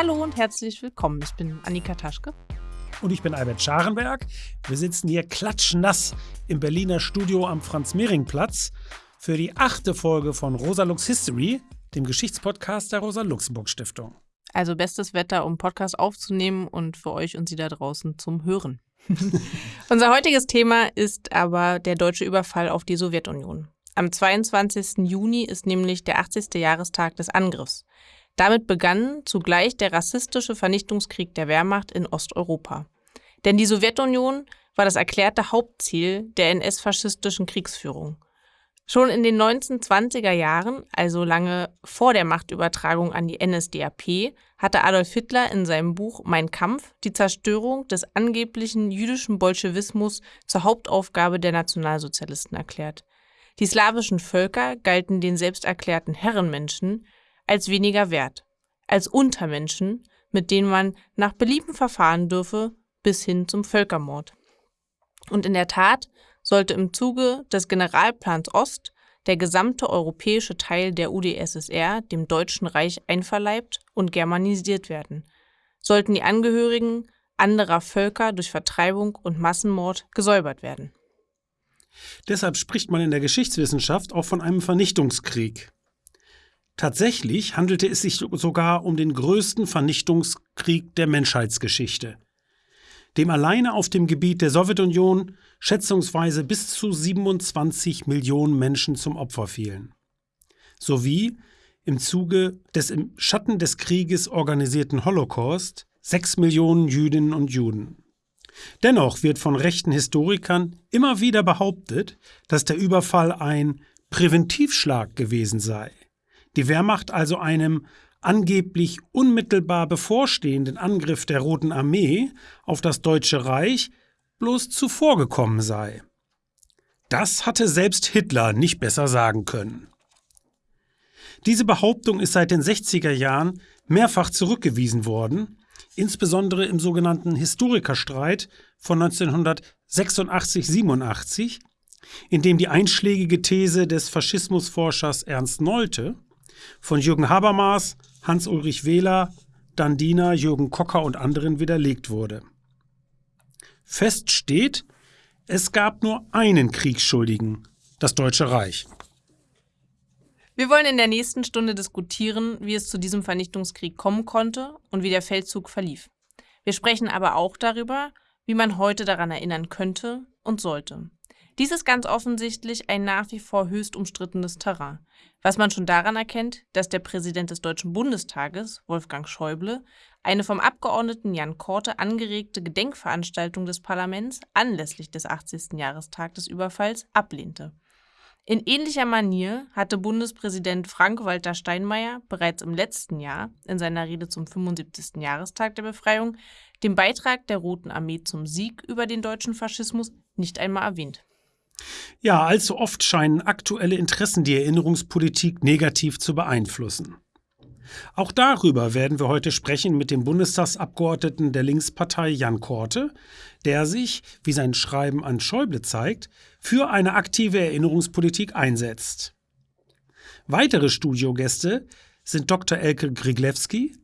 Hallo und herzlich willkommen. Ich bin Annika Taschke. Und ich bin Albert Scharenberg. Wir sitzen hier klatschnass im Berliner Studio am Franz-Mehring-Platz für die achte Folge von Rosa Lux History, dem Geschichtspodcast der Rosa-Luxemburg-Stiftung. Also bestes Wetter, um Podcast aufzunehmen und für euch und Sie da draußen zum Hören. Unser heutiges Thema ist aber der deutsche Überfall auf die Sowjetunion. Am 22. Juni ist nämlich der 80. Jahrestag des Angriffs. Damit begann zugleich der rassistische Vernichtungskrieg der Wehrmacht in Osteuropa. Denn die Sowjetunion war das erklärte Hauptziel der NS-faschistischen Kriegsführung. Schon in den 1920er Jahren, also lange vor der Machtübertragung an die NSDAP, hatte Adolf Hitler in seinem Buch Mein Kampf die Zerstörung des angeblichen jüdischen Bolschewismus zur Hauptaufgabe der Nationalsozialisten erklärt. Die slawischen Völker galten den selbsterklärten Herrenmenschen als weniger wert, als Untermenschen, mit denen man nach Belieben verfahren dürfe, bis hin zum Völkermord. Und in der Tat sollte im Zuge des Generalplans Ost der gesamte europäische Teil der UdSSR dem Deutschen Reich einverleibt und germanisiert werden, sollten die Angehörigen anderer Völker durch Vertreibung und Massenmord gesäubert werden. Deshalb spricht man in der Geschichtswissenschaft auch von einem Vernichtungskrieg. Tatsächlich handelte es sich sogar um den größten Vernichtungskrieg der Menschheitsgeschichte, dem alleine auf dem Gebiet der Sowjetunion schätzungsweise bis zu 27 Millionen Menschen zum Opfer fielen, sowie im Zuge des im Schatten des Krieges organisierten Holocaust 6 Millionen Jüdinnen und Juden. Dennoch wird von rechten Historikern immer wieder behauptet, dass der Überfall ein Präventivschlag gewesen sei die Wehrmacht also einem angeblich unmittelbar bevorstehenden Angriff der Roten Armee auf das Deutsche Reich bloß zuvorgekommen sei. Das hatte selbst Hitler nicht besser sagen können. Diese Behauptung ist seit den 60er Jahren mehrfach zurückgewiesen worden, insbesondere im sogenannten Historikerstreit von 1986-87, in dem die einschlägige These des Faschismusforschers Ernst Nolte von Jürgen Habermas, Hans-Ulrich Wähler, Dandina, Jürgen Kocker und anderen widerlegt wurde. Fest steht, es gab nur einen Kriegsschuldigen, das Deutsche Reich. Wir wollen in der nächsten Stunde diskutieren, wie es zu diesem Vernichtungskrieg kommen konnte und wie der Feldzug verlief. Wir sprechen aber auch darüber, wie man heute daran erinnern könnte und sollte. Dies ist ganz offensichtlich ein nach wie vor höchst umstrittenes Terrain, was man schon daran erkennt, dass der Präsident des Deutschen Bundestages, Wolfgang Schäuble, eine vom Abgeordneten Jan Korte angeregte Gedenkveranstaltung des Parlaments anlässlich des 80. Jahrestags des Überfalls ablehnte. In ähnlicher Manier hatte Bundespräsident Frank-Walter Steinmeier bereits im letzten Jahr in seiner Rede zum 75. Jahrestag der Befreiung den Beitrag der Roten Armee zum Sieg über den deutschen Faschismus nicht einmal erwähnt. Ja, allzu oft scheinen aktuelle Interessen die Erinnerungspolitik negativ zu beeinflussen. Auch darüber werden wir heute sprechen mit dem Bundestagsabgeordneten der Linkspartei Jan Korte, der sich, wie sein Schreiben an Schäuble zeigt, für eine aktive Erinnerungspolitik einsetzt. Weitere Studiogäste sind Dr. Elke Griglewski,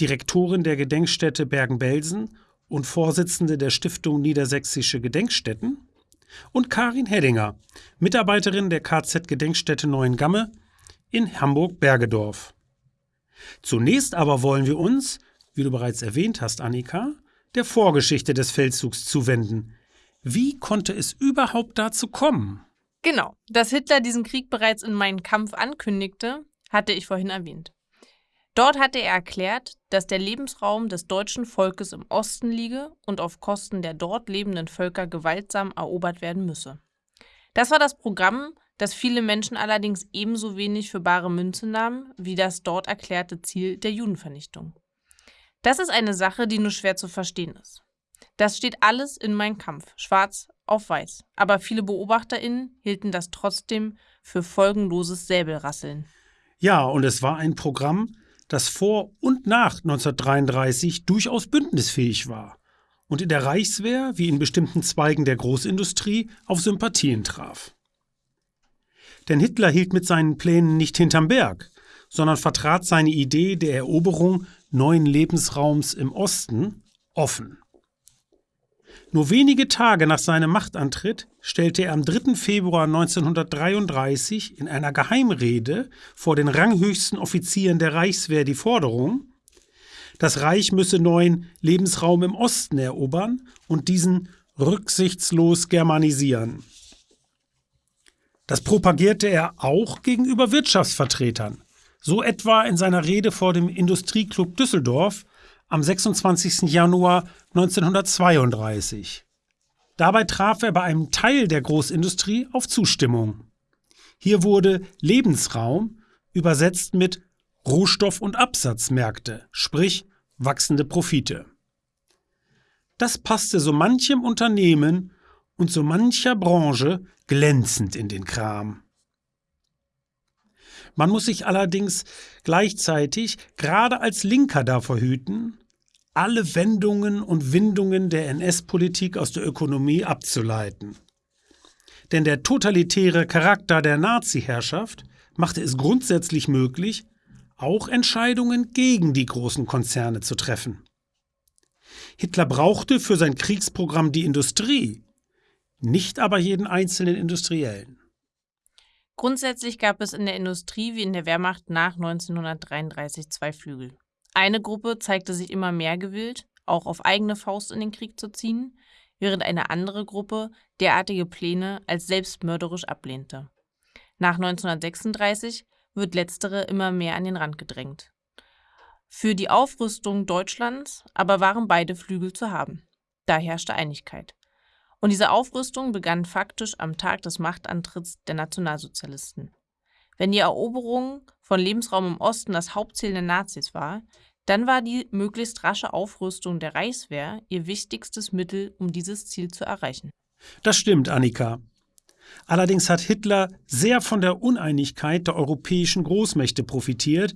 Direktorin der Gedenkstätte Bergen-Belsen und Vorsitzende der Stiftung Niedersächsische Gedenkstätten, und Karin Heddinger, Mitarbeiterin der KZ-Gedenkstätte Neuengamme in Hamburg-Bergedorf. Zunächst aber wollen wir uns, wie du bereits erwähnt hast, Annika, der Vorgeschichte des Feldzugs zuwenden. Wie konnte es überhaupt dazu kommen? Genau, dass Hitler diesen Krieg bereits in meinen Kampf ankündigte, hatte ich vorhin erwähnt. Dort hatte er erklärt, dass der Lebensraum des deutschen Volkes im Osten liege und auf Kosten der dort lebenden Völker gewaltsam erobert werden müsse. Das war das Programm, das viele Menschen allerdings ebenso wenig für bare Münze nahmen wie das dort erklärte Ziel der Judenvernichtung. Das ist eine Sache, die nur schwer zu verstehen ist. Das steht alles in Mein Kampf, schwarz auf weiß. Aber viele BeobachterInnen hielten das trotzdem für folgenloses Säbelrasseln. Ja, und es war ein Programm, das vor und nach 1933 durchaus bündnisfähig war und in der Reichswehr wie in bestimmten Zweigen der Großindustrie auf Sympathien traf. Denn Hitler hielt mit seinen Plänen nicht hinterm Berg, sondern vertrat seine Idee der Eroberung neuen Lebensraums im Osten offen. Nur wenige Tage nach seinem Machtantritt stellte er am 3. Februar 1933 in einer Geheimrede vor den ranghöchsten Offizieren der Reichswehr die Forderung, das Reich müsse neuen Lebensraum im Osten erobern und diesen rücksichtslos germanisieren. Das propagierte er auch gegenüber Wirtschaftsvertretern, so etwa in seiner Rede vor dem Industrieclub Düsseldorf am 26. Januar 1932. Dabei traf er bei einem Teil der Großindustrie auf Zustimmung. Hier wurde Lebensraum übersetzt mit Rohstoff- und Absatzmärkte, sprich wachsende Profite. Das passte so manchem Unternehmen und so mancher Branche glänzend in den Kram. Man muss sich allerdings gleichzeitig gerade als Linker davor hüten, alle Wendungen und Windungen der NS-Politik aus der Ökonomie abzuleiten. Denn der totalitäre Charakter der Nazi-Herrschaft machte es grundsätzlich möglich, auch Entscheidungen gegen die großen Konzerne zu treffen. Hitler brauchte für sein Kriegsprogramm die Industrie, nicht aber jeden einzelnen Industriellen. Grundsätzlich gab es in der Industrie wie in der Wehrmacht nach 1933 zwei Flügel. Eine Gruppe zeigte sich immer mehr gewillt, auch auf eigene Faust in den Krieg zu ziehen, während eine andere Gruppe derartige Pläne als selbstmörderisch ablehnte. Nach 1936 wird letztere immer mehr an den Rand gedrängt. Für die Aufrüstung Deutschlands aber waren beide Flügel zu haben. Da herrschte Einigkeit. Und diese Aufrüstung begann faktisch am Tag des Machtantritts der Nationalsozialisten. Wenn die Eroberung von Lebensraum im Osten das Hauptziel der Nazis war, dann war die möglichst rasche Aufrüstung der Reichswehr ihr wichtigstes Mittel, um dieses Ziel zu erreichen. Das stimmt, Annika. Allerdings hat Hitler sehr von der Uneinigkeit der europäischen Großmächte profitiert,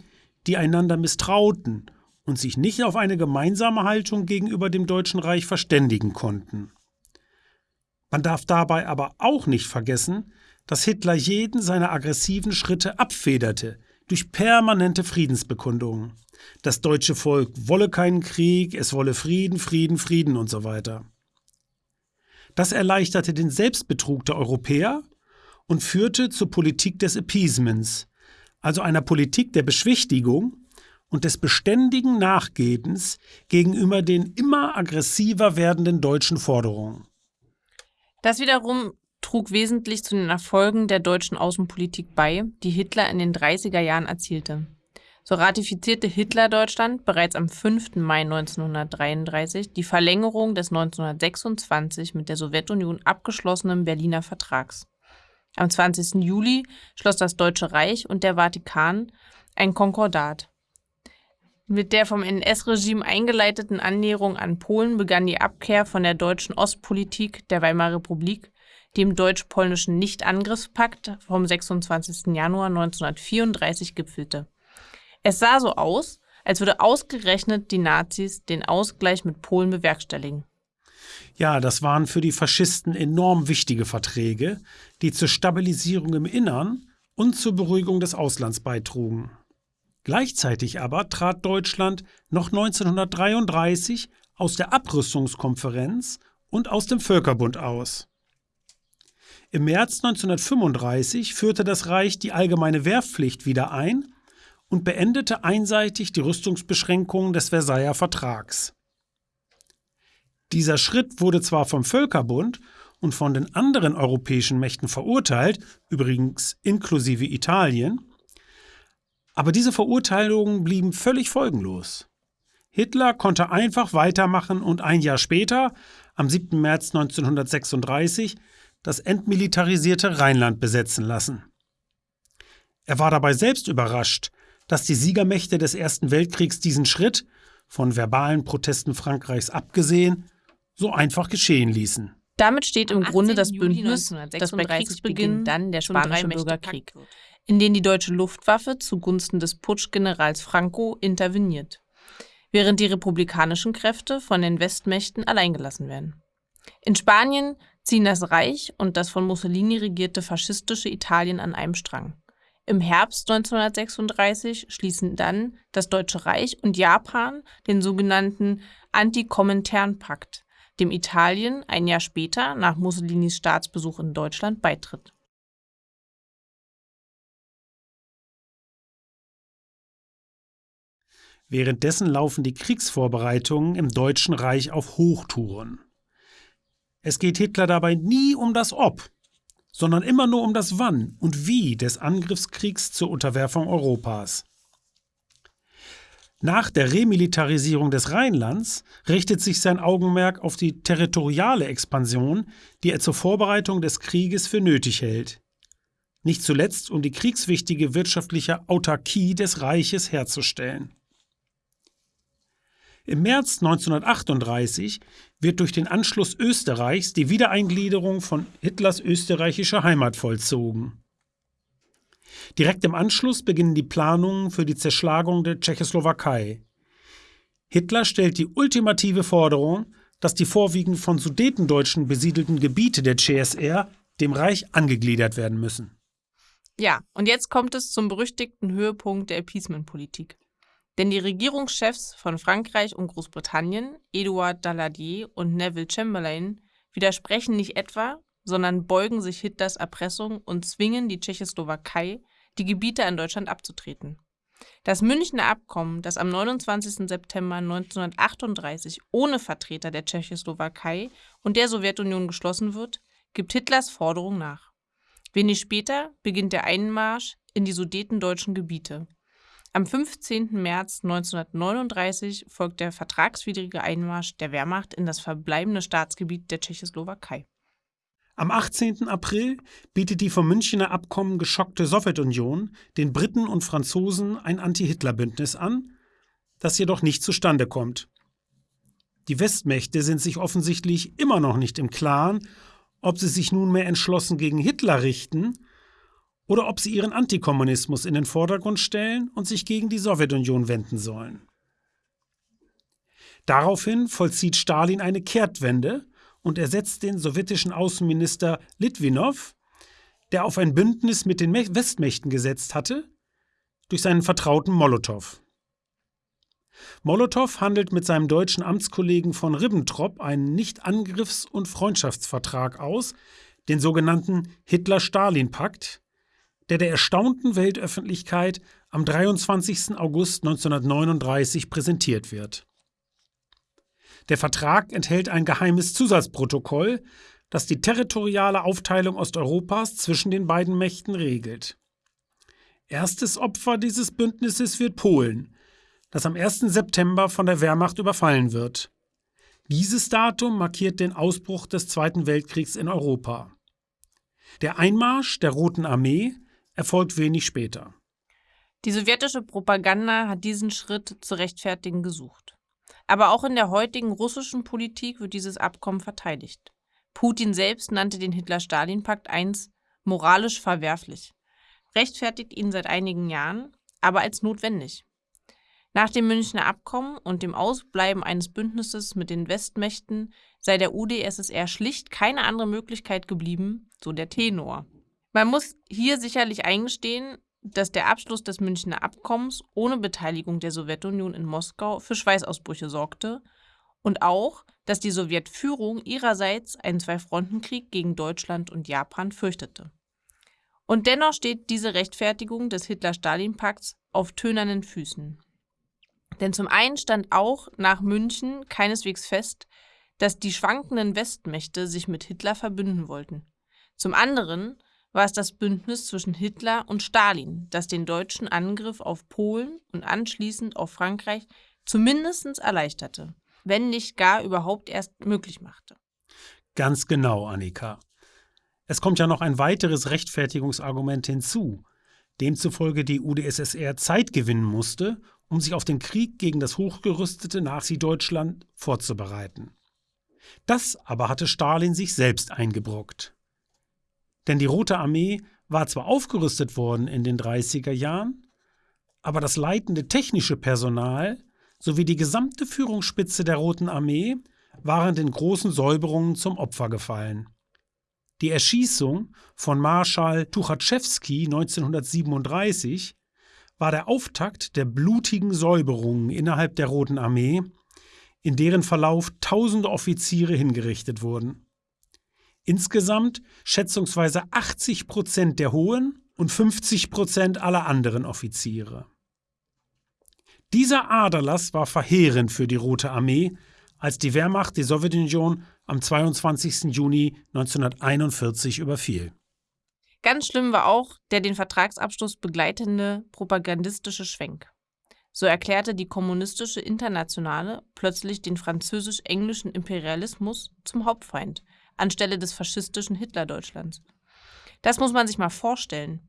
die einander misstrauten und sich nicht auf eine gemeinsame Haltung gegenüber dem Deutschen Reich verständigen konnten. Man darf dabei aber auch nicht vergessen, dass Hitler jeden seiner aggressiven Schritte abfederte durch permanente Friedensbekundungen. Das deutsche Volk wolle keinen Krieg, es wolle Frieden, Frieden, Frieden und so weiter. Das erleichterte den Selbstbetrug der Europäer und führte zur Politik des Appeasements, also einer Politik der Beschwichtigung und des beständigen Nachgebens gegenüber den immer aggressiver werdenden deutschen Forderungen. Das wiederum trug wesentlich zu den Erfolgen der deutschen Außenpolitik bei, die Hitler in den 30er Jahren erzielte. So ratifizierte Hitler Deutschland bereits am 5. Mai 1933 die Verlängerung des 1926 mit der Sowjetunion abgeschlossenen Berliner Vertrags. Am 20. Juli schloss das Deutsche Reich und der Vatikan ein Konkordat. Mit der vom NS-Regime eingeleiteten Annäherung an Polen begann die Abkehr von der deutschen Ostpolitik der Weimarer Republik, dem deutsch-polnischen Nichtangriffspakt vom 26. Januar 1934 gipfelte. Es sah so aus, als würde ausgerechnet die Nazis den Ausgleich mit Polen bewerkstelligen. Ja, das waren für die Faschisten enorm wichtige Verträge, die zur Stabilisierung im Innern und zur Beruhigung des Auslands beitrugen. Gleichzeitig aber trat Deutschland noch 1933 aus der Abrüstungskonferenz und aus dem Völkerbund aus. Im März 1935 führte das Reich die allgemeine Wehrpflicht wieder ein und beendete einseitig die Rüstungsbeschränkungen des Versailler Vertrags. Dieser Schritt wurde zwar vom Völkerbund und von den anderen europäischen Mächten verurteilt, übrigens inklusive Italien, aber diese Verurteilungen blieben völlig folgenlos. Hitler konnte einfach weitermachen und ein Jahr später, am 7. März 1936, das entmilitarisierte Rheinland besetzen lassen. Er war dabei selbst überrascht, dass die Siegermächte des Ersten Weltkriegs diesen Schritt, von verbalen Protesten Frankreichs abgesehen, so einfach geschehen ließen. Damit steht im Grunde das Bündnis, das bei Kriegsbeginn dann der Spanische Bürgerkrieg in denen die deutsche Luftwaffe zugunsten des Putschgenerals Franco interveniert, während die republikanischen Kräfte von den Westmächten alleingelassen werden. In Spanien ziehen das Reich und das von Mussolini regierte faschistische Italien an einem Strang. Im Herbst 1936 schließen dann das Deutsche Reich und Japan den sogenannten Antikomintern-Pakt, dem Italien ein Jahr später nach Mussolinis Staatsbesuch in Deutschland beitritt. Währenddessen laufen die Kriegsvorbereitungen im Deutschen Reich auf Hochtouren. Es geht Hitler dabei nie um das Ob, sondern immer nur um das Wann und Wie des Angriffskriegs zur Unterwerfung Europas. Nach der Remilitarisierung des Rheinlands richtet sich sein Augenmerk auf die territoriale Expansion, die er zur Vorbereitung des Krieges für nötig hält. Nicht zuletzt, um die kriegswichtige wirtschaftliche Autarkie des Reiches herzustellen. Im März 1938 wird durch den Anschluss Österreichs die Wiedereingliederung von Hitlers österreichischer Heimat vollzogen. Direkt im Anschluss beginnen die Planungen für die Zerschlagung der Tschechoslowakei. Hitler stellt die ultimative Forderung, dass die vorwiegend von Sudetendeutschen besiedelten Gebiete der CSR dem Reich angegliedert werden müssen. Ja, und jetzt kommt es zum berüchtigten Höhepunkt der Appeasement-Politik. Denn die Regierungschefs von Frankreich und Großbritannien, Edouard Daladier und Neville Chamberlain, widersprechen nicht etwa, sondern beugen sich Hitlers Erpressung und zwingen die Tschechoslowakei, die Gebiete an Deutschland abzutreten. Das Münchner Abkommen, das am 29. September 1938 ohne Vertreter der Tschechoslowakei und der Sowjetunion geschlossen wird, gibt Hitlers Forderung nach. Wenig später beginnt der Einmarsch in die sudetendeutschen Gebiete. Am 15. März 1939 folgt der vertragswidrige Einmarsch der Wehrmacht in das verbleibende Staatsgebiet der Tschechoslowakei. Am 18. April bietet die vom Münchner Abkommen geschockte Sowjetunion den Briten und Franzosen ein Anti-Hitler-Bündnis an, das jedoch nicht zustande kommt. Die Westmächte sind sich offensichtlich immer noch nicht im Klaren, ob sie sich nunmehr entschlossen gegen Hitler richten oder ob sie ihren Antikommunismus in den Vordergrund stellen und sich gegen die Sowjetunion wenden sollen. Daraufhin vollzieht Stalin eine Kehrtwende und ersetzt den sowjetischen Außenminister Litwinow, der auf ein Bündnis mit den Westmächten gesetzt hatte, durch seinen Vertrauten Molotow. Molotow handelt mit seinem deutschen Amtskollegen von Ribbentrop einen Nicht-Angriffs- und Freundschaftsvertrag aus, den sogenannten Hitler-Stalin-Pakt, der der erstaunten Weltöffentlichkeit am 23. August 1939 präsentiert wird. Der Vertrag enthält ein geheimes Zusatzprotokoll, das die territoriale Aufteilung Osteuropas zwischen den beiden Mächten regelt. Erstes Opfer dieses Bündnisses wird Polen, das am 1. September von der Wehrmacht überfallen wird. Dieses Datum markiert den Ausbruch des Zweiten Weltkriegs in Europa. Der Einmarsch der Roten Armee erfolgt wenig später. Die sowjetische Propaganda hat diesen Schritt zu rechtfertigen gesucht. Aber auch in der heutigen russischen Politik wird dieses Abkommen verteidigt. Putin selbst nannte den Hitler-Stalin-Pakt einst moralisch verwerflich, rechtfertigt ihn seit einigen Jahren, aber als notwendig. Nach dem Münchner Abkommen und dem Ausbleiben eines Bündnisses mit den Westmächten sei der UdSSR schlicht keine andere Möglichkeit geblieben, so der Tenor. Man muss hier sicherlich eingestehen, dass der Abschluss des Münchner Abkommens ohne Beteiligung der Sowjetunion in Moskau für Schweißausbrüche sorgte und auch, dass die Sowjetführung ihrerseits einen Zwei-Fronten-Krieg gegen Deutschland und Japan fürchtete. Und dennoch steht diese Rechtfertigung des Hitler-Stalin-Pakts auf tönernen Füßen. Denn zum einen stand auch nach München keineswegs fest, dass die schwankenden Westmächte sich mit Hitler verbünden wollten. Zum anderen war es das Bündnis zwischen Hitler und Stalin, das den deutschen Angriff auf Polen und anschließend auf Frankreich zumindest erleichterte, wenn nicht gar überhaupt erst möglich machte. Ganz genau, Annika. Es kommt ja noch ein weiteres Rechtfertigungsargument hinzu, demzufolge die UdSSR Zeit gewinnen musste, um sich auf den Krieg gegen das hochgerüstete Nazi-Deutschland vorzubereiten. Das aber hatte Stalin sich selbst eingebrockt. Denn die Rote Armee war zwar aufgerüstet worden in den 30er Jahren, aber das leitende technische Personal sowie die gesamte Führungsspitze der Roten Armee waren den großen Säuberungen zum Opfer gefallen. Die Erschießung von Marschall Tuchatschewski 1937 war der Auftakt der blutigen Säuberungen innerhalb der Roten Armee, in deren Verlauf tausende Offiziere hingerichtet wurden. Insgesamt schätzungsweise 80 Prozent der hohen und 50 Prozent aller anderen Offiziere. Dieser Aderlass war verheerend für die Rote Armee, als die Wehrmacht die Sowjetunion am 22. Juni 1941 überfiel. Ganz schlimm war auch der den Vertragsabschluss begleitende propagandistische Schwenk. So erklärte die kommunistische Internationale plötzlich den französisch-englischen Imperialismus zum Hauptfeind anstelle des faschistischen Hitlerdeutschlands. Das muss man sich mal vorstellen.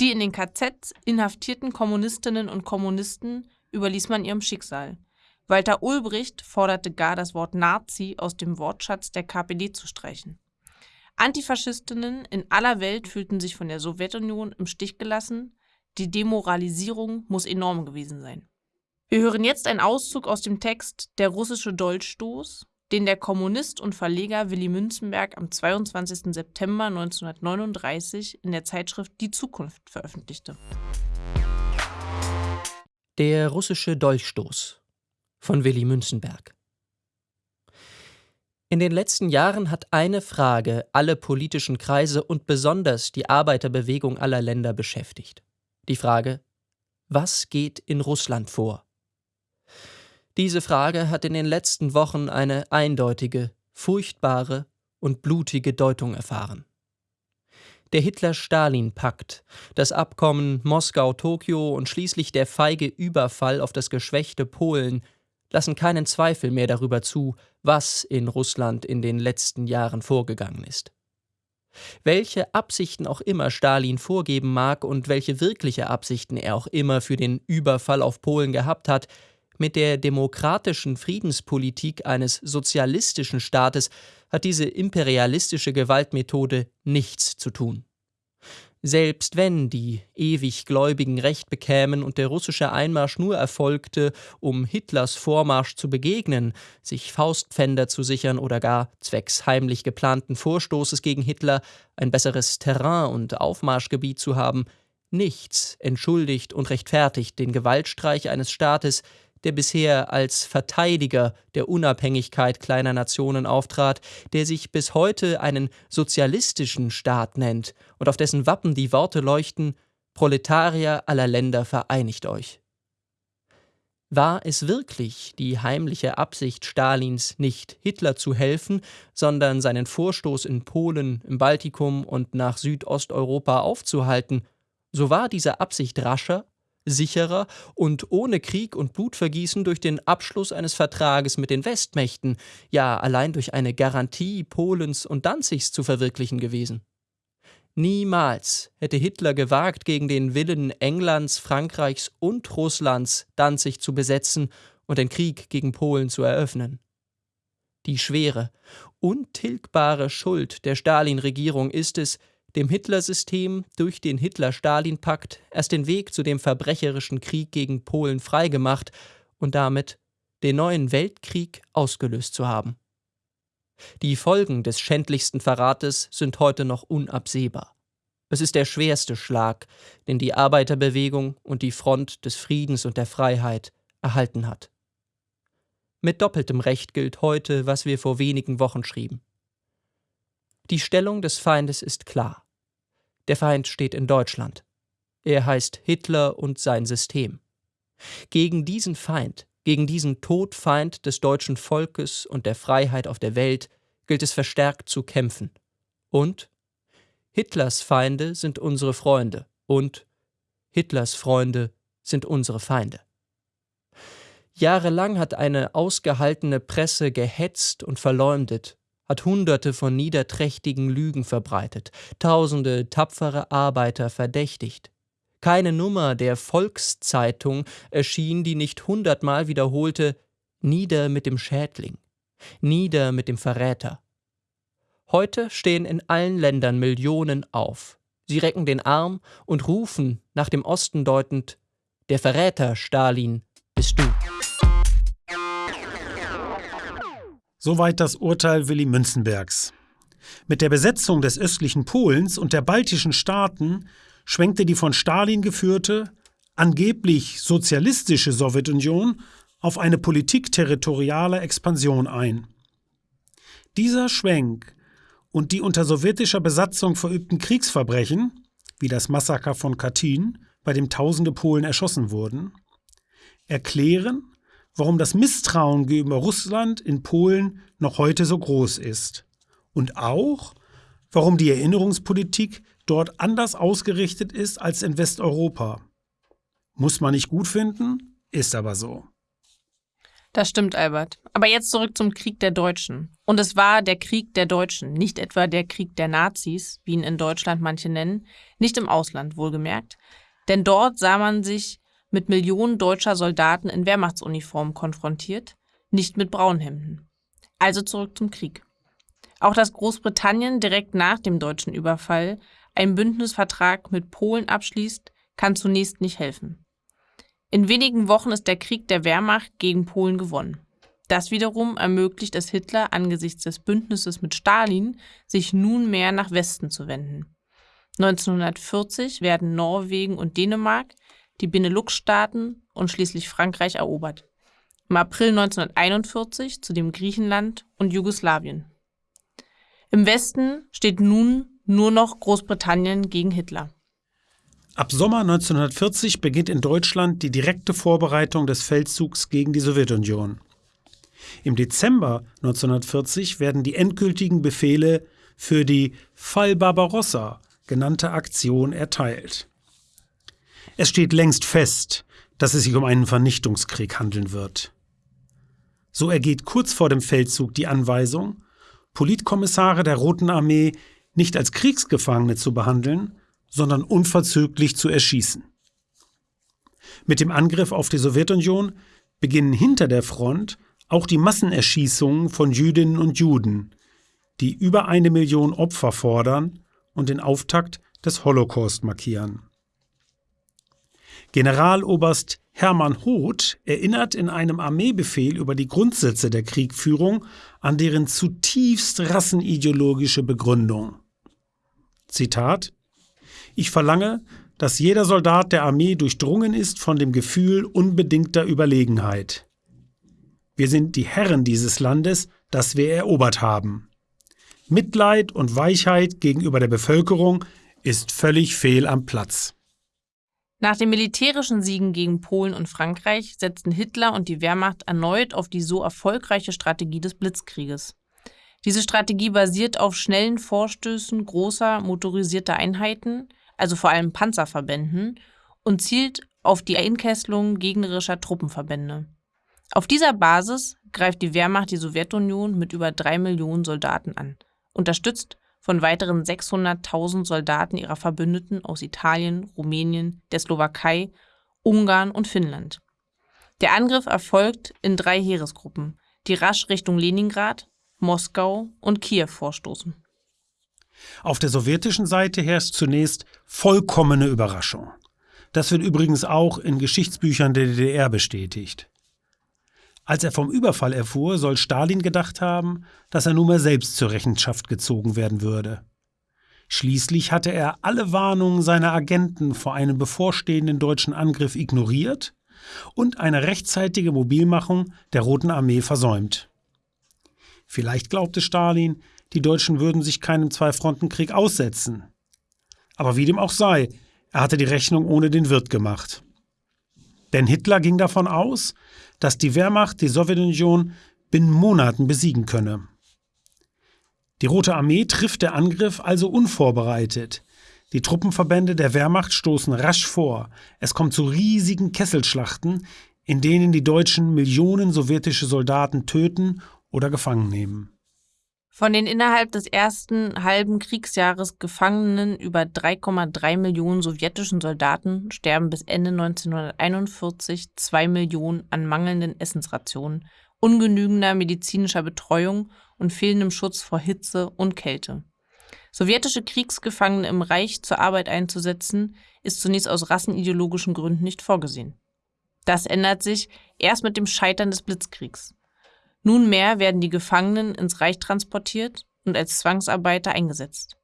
Die in den KZs inhaftierten Kommunistinnen und Kommunisten überließ man ihrem Schicksal. Walter Ulbricht forderte gar, das Wort Nazi aus dem Wortschatz der KPD zu streichen. Antifaschistinnen in aller Welt fühlten sich von der Sowjetunion im Stich gelassen. Die Demoralisierung muss enorm gewesen sein. Wir hören jetzt einen Auszug aus dem Text Der russische Dolchstoß, den der Kommunist und Verleger Willy Münzenberg am 22. September 1939 in der Zeitschrift Die Zukunft veröffentlichte. Der russische Dolchstoß von Willy Münzenberg In den letzten Jahren hat eine Frage alle politischen Kreise und besonders die Arbeiterbewegung aller Länder beschäftigt. Die Frage, was geht in Russland vor? Diese Frage hat in den letzten Wochen eine eindeutige, furchtbare und blutige Deutung erfahren. Der Hitler-Stalin-Pakt, das Abkommen Moskau-Tokio und schließlich der feige Überfall auf das geschwächte Polen lassen keinen Zweifel mehr darüber zu, was in Russland in den letzten Jahren vorgegangen ist. Welche Absichten auch immer Stalin vorgeben mag und welche wirkliche Absichten er auch immer für den Überfall auf Polen gehabt hat, mit der demokratischen Friedenspolitik eines sozialistischen Staates hat diese imperialistische Gewaltmethode nichts zu tun. Selbst wenn die ewig Gläubigen Recht bekämen und der russische Einmarsch nur erfolgte, um Hitlers Vormarsch zu begegnen, sich Faustpfänder zu sichern oder gar zwecks heimlich geplanten Vorstoßes gegen Hitler ein besseres Terrain und Aufmarschgebiet zu haben, nichts entschuldigt und rechtfertigt den Gewaltstreich eines Staates, der bisher als Verteidiger der Unabhängigkeit kleiner Nationen auftrat, der sich bis heute einen sozialistischen Staat nennt und auf dessen Wappen die Worte leuchten Proletarier aller Länder vereinigt euch. War es wirklich die heimliche Absicht Stalins, nicht Hitler zu helfen, sondern seinen Vorstoß in Polen, im Baltikum und nach Südosteuropa aufzuhalten, so war diese Absicht rascher sicherer und ohne Krieg und Blutvergießen durch den Abschluss eines Vertrages mit den Westmächten, ja allein durch eine Garantie Polens und Danzigs zu verwirklichen gewesen. Niemals hätte Hitler gewagt, gegen den Willen Englands, Frankreichs und Russlands Danzig zu besetzen und den Krieg gegen Polen zu eröffnen. Die schwere, untilgbare Schuld der Stalin-Regierung ist es, dem Hitlersystem durch den Hitler-Stalin-Pakt erst den Weg zu dem verbrecherischen Krieg gegen Polen freigemacht und damit den neuen Weltkrieg ausgelöst zu haben. Die Folgen des schändlichsten Verrates sind heute noch unabsehbar. Es ist der schwerste Schlag, den die Arbeiterbewegung und die Front des Friedens und der Freiheit erhalten hat. Mit doppeltem Recht gilt heute, was wir vor wenigen Wochen schrieben. Die Stellung des Feindes ist klar. Der Feind steht in Deutschland. Er heißt Hitler und sein System. Gegen diesen Feind, gegen diesen Todfeind des deutschen Volkes und der Freiheit auf der Welt gilt es verstärkt zu kämpfen. Und Hitlers Feinde sind unsere Freunde und Hitlers Freunde sind unsere Feinde. Jahrelang hat eine ausgehaltene Presse gehetzt und verleumdet, hat Hunderte von niederträchtigen Lügen verbreitet, tausende tapfere Arbeiter verdächtigt. Keine Nummer der Volkszeitung erschien, die nicht hundertmal wiederholte Nieder mit dem Schädling, nieder mit dem Verräter. Heute stehen in allen Ländern Millionen auf. Sie recken den Arm und rufen, nach dem Osten deutend, der Verräter, Stalin, bist du. Soweit das Urteil Willy Münzenbergs. Mit der Besetzung des östlichen Polens und der baltischen Staaten schwenkte die von Stalin geführte, angeblich sozialistische Sowjetunion auf eine Politik territorialer Expansion ein. Dieser Schwenk und die unter sowjetischer Besatzung verübten Kriegsverbrechen, wie das Massaker von Katyn, bei dem tausende Polen erschossen wurden, erklären, warum das Misstrauen gegenüber Russland in Polen noch heute so groß ist und auch, warum die Erinnerungspolitik dort anders ausgerichtet ist als in Westeuropa. Muss man nicht gut finden, ist aber so. Das stimmt, Albert. Aber jetzt zurück zum Krieg der Deutschen. Und es war der Krieg der Deutschen, nicht etwa der Krieg der Nazis, wie ihn in Deutschland manche nennen, nicht im Ausland wohlgemerkt. Denn dort sah man sich mit Millionen deutscher Soldaten in Wehrmachtsuniformen konfrontiert, nicht mit Braunhemden. Also zurück zum Krieg. Auch dass Großbritannien direkt nach dem deutschen Überfall einen Bündnisvertrag mit Polen abschließt, kann zunächst nicht helfen. In wenigen Wochen ist der Krieg der Wehrmacht gegen Polen gewonnen. Das wiederum ermöglicht es Hitler angesichts des Bündnisses mit Stalin, sich nunmehr nach Westen zu wenden. 1940 werden Norwegen und Dänemark, die Benelux-Staaten und schließlich Frankreich erobert. Im April 1941 zudem Griechenland und Jugoslawien. Im Westen steht nun nur noch Großbritannien gegen Hitler. Ab Sommer 1940 beginnt in Deutschland die direkte Vorbereitung des Feldzugs gegen die Sowjetunion. Im Dezember 1940 werden die endgültigen Befehle für die Fall Barbarossa genannte Aktion erteilt. Es steht längst fest, dass es sich um einen Vernichtungskrieg handeln wird. So ergeht kurz vor dem Feldzug die Anweisung, Politkommissare der Roten Armee nicht als Kriegsgefangene zu behandeln, sondern unverzüglich zu erschießen. Mit dem Angriff auf die Sowjetunion beginnen hinter der Front auch die Massenerschießungen von Jüdinnen und Juden, die über eine Million Opfer fordern und den Auftakt des Holocaust markieren. Generaloberst Hermann Hoth erinnert in einem Armeebefehl über die Grundsätze der Kriegführung an deren zutiefst rassenideologische Begründung. Zitat ich verlange, dass jeder Soldat der Armee durchdrungen ist von dem Gefühl unbedingter Überlegenheit. Wir sind die Herren dieses Landes, das wir erobert haben. Mitleid und Weichheit gegenüber der Bevölkerung ist völlig fehl am Platz. Nach den militärischen Siegen gegen Polen und Frankreich setzten Hitler und die Wehrmacht erneut auf die so erfolgreiche Strategie des Blitzkrieges. Diese Strategie basiert auf schnellen Vorstößen großer motorisierter Einheiten, also vor allem Panzerverbänden, und zielt auf die Einkesselung gegnerischer Truppenverbände. Auf dieser Basis greift die Wehrmacht die Sowjetunion mit über drei Millionen Soldaten an, unterstützt von weiteren 600.000 Soldaten ihrer Verbündeten aus Italien, Rumänien, der Slowakei, Ungarn und Finnland. Der Angriff erfolgt in drei Heeresgruppen, die rasch Richtung Leningrad, Moskau und Kiew vorstoßen. Auf der sowjetischen Seite herrscht zunächst vollkommene Überraschung. Das wird übrigens auch in Geschichtsbüchern der DDR bestätigt. Als er vom Überfall erfuhr, soll Stalin gedacht haben, dass er nunmehr selbst zur Rechenschaft gezogen werden würde. Schließlich hatte er alle Warnungen seiner Agenten vor einem bevorstehenden deutschen Angriff ignoriert und eine rechtzeitige Mobilmachung der Roten Armee versäumt. Vielleicht glaubte Stalin, die Deutschen würden sich keinem Zweifrontenkrieg aussetzen. Aber wie dem auch sei, er hatte die Rechnung ohne den Wirt gemacht. Denn Hitler ging davon aus, dass die Wehrmacht die Sowjetunion binnen Monaten besiegen könne. Die Rote Armee trifft der Angriff also unvorbereitet. Die Truppenverbände der Wehrmacht stoßen rasch vor. Es kommt zu riesigen Kesselschlachten, in denen die Deutschen Millionen sowjetische Soldaten töten oder gefangen nehmen. Von den innerhalb des ersten halben Kriegsjahres gefangenen über 3,3 Millionen sowjetischen Soldaten sterben bis Ende 1941 zwei Millionen an mangelnden Essensrationen, ungenügender medizinischer Betreuung und fehlendem Schutz vor Hitze und Kälte. Sowjetische Kriegsgefangene im Reich zur Arbeit einzusetzen, ist zunächst aus rassenideologischen Gründen nicht vorgesehen. Das ändert sich erst mit dem Scheitern des Blitzkriegs. Nunmehr werden die Gefangenen ins Reich transportiert und als Zwangsarbeiter eingesetzt.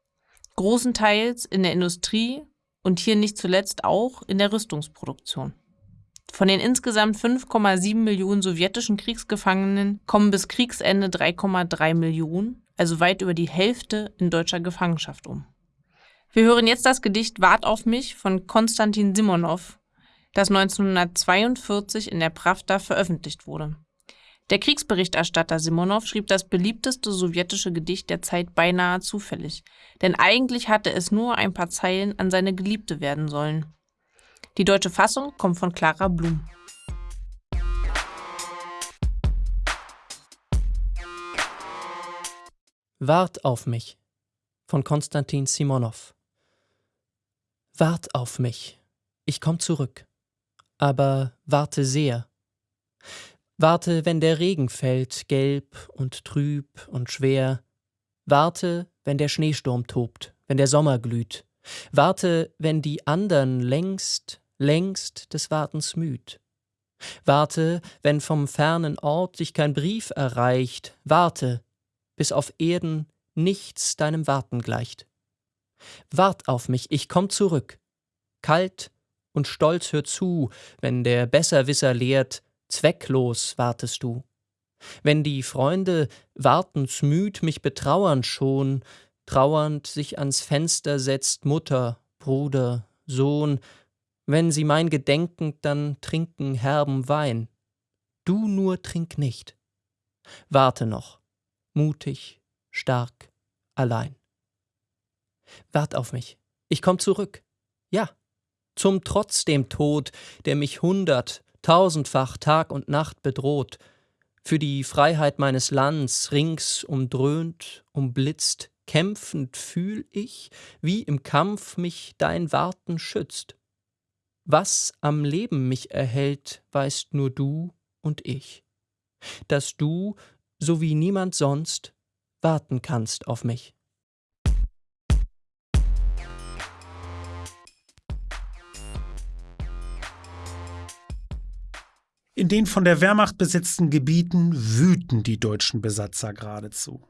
Großenteils in der Industrie und hier nicht zuletzt auch in der Rüstungsproduktion. Von den insgesamt 5,7 Millionen sowjetischen Kriegsgefangenen kommen bis Kriegsende 3,3 Millionen, also weit über die Hälfte in deutscher Gefangenschaft um. Wir hören jetzt das Gedicht Wart auf mich von Konstantin Simonow, das 1942 in der Pravda veröffentlicht wurde. Der Kriegsberichterstatter Simonow schrieb das beliebteste sowjetische Gedicht der Zeit beinahe zufällig, denn eigentlich hatte es nur ein paar Zeilen an seine Geliebte werden sollen. Die deutsche Fassung kommt von Clara Blum. Wart auf mich von Konstantin Simonow. Wart auf mich, ich komm zurück, aber warte sehr. Warte, wenn der Regen fällt, gelb und trüb und schwer. Warte, wenn der Schneesturm tobt, wenn der Sommer glüht. Warte, wenn die andern längst längst des Wartens müd. Warte, wenn vom fernen Ort dich kein Brief erreicht, warte, bis auf Erden nichts deinem Warten gleicht. Wart auf mich, ich komm zurück. Kalt und stolz hör zu, wenn der Besserwisser lehrt, zwecklos wartest du. Wenn die Freunde wartensmüd mich betrauern schon, trauernd sich ans Fenster setzt Mutter, Bruder, Sohn, wenn sie mein Gedenken dann trinken herben Wein. Du nur trink nicht. Warte noch, mutig, stark, allein. Wart auf mich, ich komm zurück. Ja, zum Trotz dem Tod, der mich hundert, tausendfach Tag und Nacht bedroht, für die Freiheit meines Lands rings umdröhnt, umblitzt, kämpfend fühl ich, wie im Kampf mich dein Warten schützt. Was am Leben mich erhält, weißt nur du und ich. Dass du, so wie niemand sonst, warten kannst auf mich. In den von der Wehrmacht besetzten Gebieten wüten die deutschen Besatzer geradezu.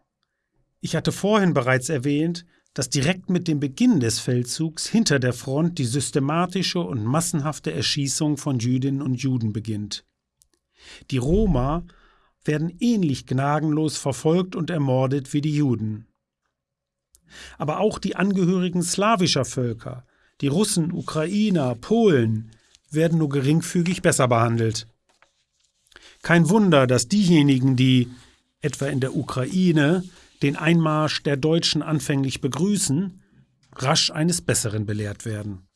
Ich hatte vorhin bereits erwähnt, dass direkt mit dem Beginn des Feldzugs hinter der Front die systematische und massenhafte Erschießung von Jüdinnen und Juden beginnt. Die Roma werden ähnlich gnadenlos verfolgt und ermordet wie die Juden. Aber auch die Angehörigen slawischer Völker, die Russen, Ukrainer, Polen, werden nur geringfügig besser behandelt. Kein Wunder, dass diejenigen, die, etwa in der Ukraine, den Einmarsch der Deutschen anfänglich begrüßen, rasch eines Besseren belehrt werden.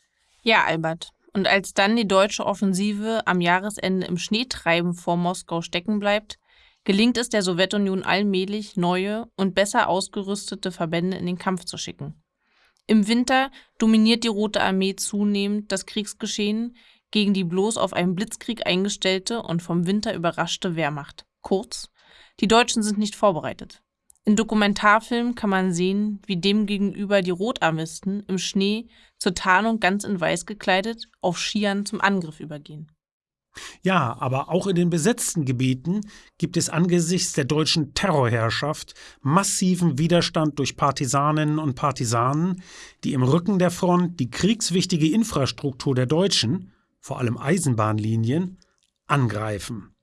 Ja, Albert. Und als dann die deutsche Offensive am Jahresende im Schneetreiben vor Moskau stecken bleibt, gelingt es der Sowjetunion allmählich, neue und besser ausgerüstete Verbände in den Kampf zu schicken. Im Winter dominiert die Rote Armee zunehmend das Kriegsgeschehen gegen die bloß auf einen Blitzkrieg eingestellte und vom Winter überraschte Wehrmacht. Kurz, die Deutschen sind nicht vorbereitet. In Dokumentarfilmen kann man sehen, wie demgegenüber die Rotarmisten im Schnee zur Tarnung ganz in Weiß gekleidet auf Skiern zum Angriff übergehen. Ja, aber auch in den besetzten Gebieten gibt es angesichts der deutschen Terrorherrschaft massiven Widerstand durch Partisaninnen und Partisanen, die im Rücken der Front die kriegswichtige Infrastruktur der Deutschen, vor allem Eisenbahnlinien, angreifen.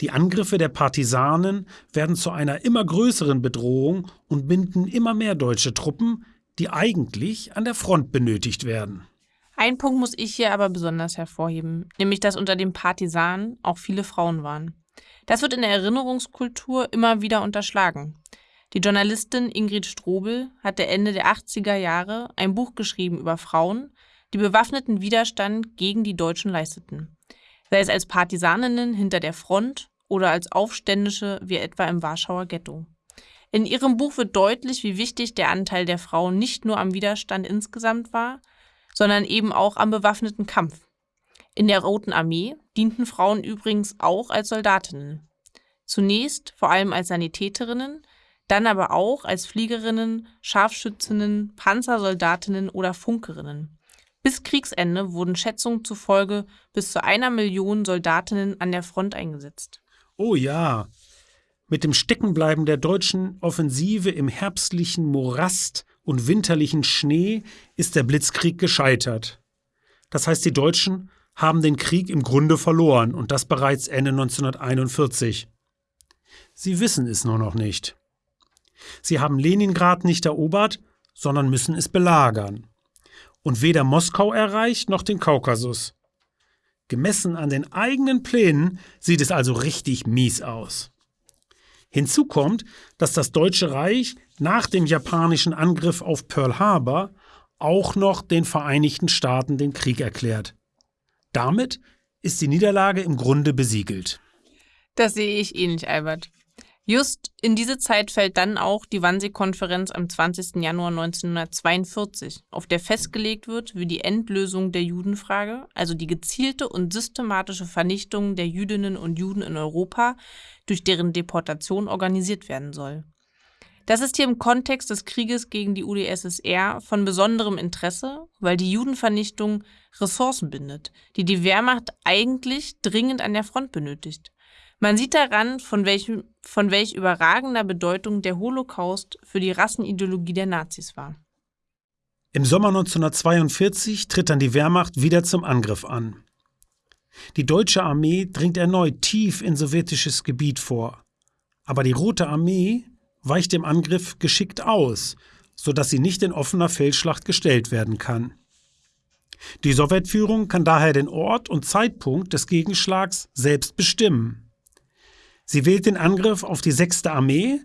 Die Angriffe der Partisanen werden zu einer immer größeren Bedrohung und binden immer mehr deutsche Truppen, die eigentlich an der Front benötigt werden. Ein Punkt muss ich hier aber besonders hervorheben, nämlich dass unter den Partisanen auch viele Frauen waren. Das wird in der Erinnerungskultur immer wieder unterschlagen. Die Journalistin Ingrid Strobel hatte Ende der 80er Jahre ein Buch geschrieben über Frauen, die bewaffneten Widerstand gegen die Deutschen leisteten sei es als Partisaninnen hinter der Front oder als Aufständische wie etwa im Warschauer Ghetto. In ihrem Buch wird deutlich, wie wichtig der Anteil der Frauen nicht nur am Widerstand insgesamt war, sondern eben auch am bewaffneten Kampf. In der Roten Armee dienten Frauen übrigens auch als Soldatinnen. Zunächst vor allem als Sanitäterinnen, dann aber auch als Fliegerinnen, Scharfschützinnen, Panzersoldatinnen oder Funkerinnen. Bis Kriegsende wurden Schätzungen zufolge bis zu einer Million Soldatinnen an der Front eingesetzt. Oh ja. Mit dem Steckenbleiben der deutschen Offensive im herbstlichen Morast und winterlichen Schnee ist der Blitzkrieg gescheitert. Das heißt, die Deutschen haben den Krieg im Grunde verloren und das bereits Ende 1941. Sie wissen es nur noch nicht. Sie haben Leningrad nicht erobert, sondern müssen es belagern. Und weder Moskau erreicht noch den Kaukasus. Gemessen an den eigenen Plänen sieht es also richtig mies aus. Hinzu kommt, dass das Deutsche Reich nach dem japanischen Angriff auf Pearl Harbor auch noch den Vereinigten Staaten den Krieg erklärt. Damit ist die Niederlage im Grunde besiegelt. Das sehe ich ähnlich, Albert. Just in diese Zeit fällt dann auch die Wannsee-Konferenz am 20. Januar 1942, auf der festgelegt wird, wie die Endlösung der Judenfrage, also die gezielte und systematische Vernichtung der Jüdinnen und Juden in Europa, durch deren Deportation organisiert werden soll. Das ist hier im Kontext des Krieges gegen die UdSSR von besonderem Interesse, weil die Judenvernichtung Ressourcen bindet, die die Wehrmacht eigentlich dringend an der Front benötigt. Man sieht daran, von, welchem, von welch überragender Bedeutung der Holocaust für die Rassenideologie der Nazis war. Im Sommer 1942 tritt dann die Wehrmacht wieder zum Angriff an. Die deutsche Armee dringt erneut tief in sowjetisches Gebiet vor. Aber die Rote Armee weicht dem Angriff geschickt aus, sodass sie nicht in offener Feldschlacht gestellt werden kann. Die Sowjetführung kann daher den Ort und Zeitpunkt des Gegenschlags selbst bestimmen. Sie wählt den Angriff auf die 6. Armee,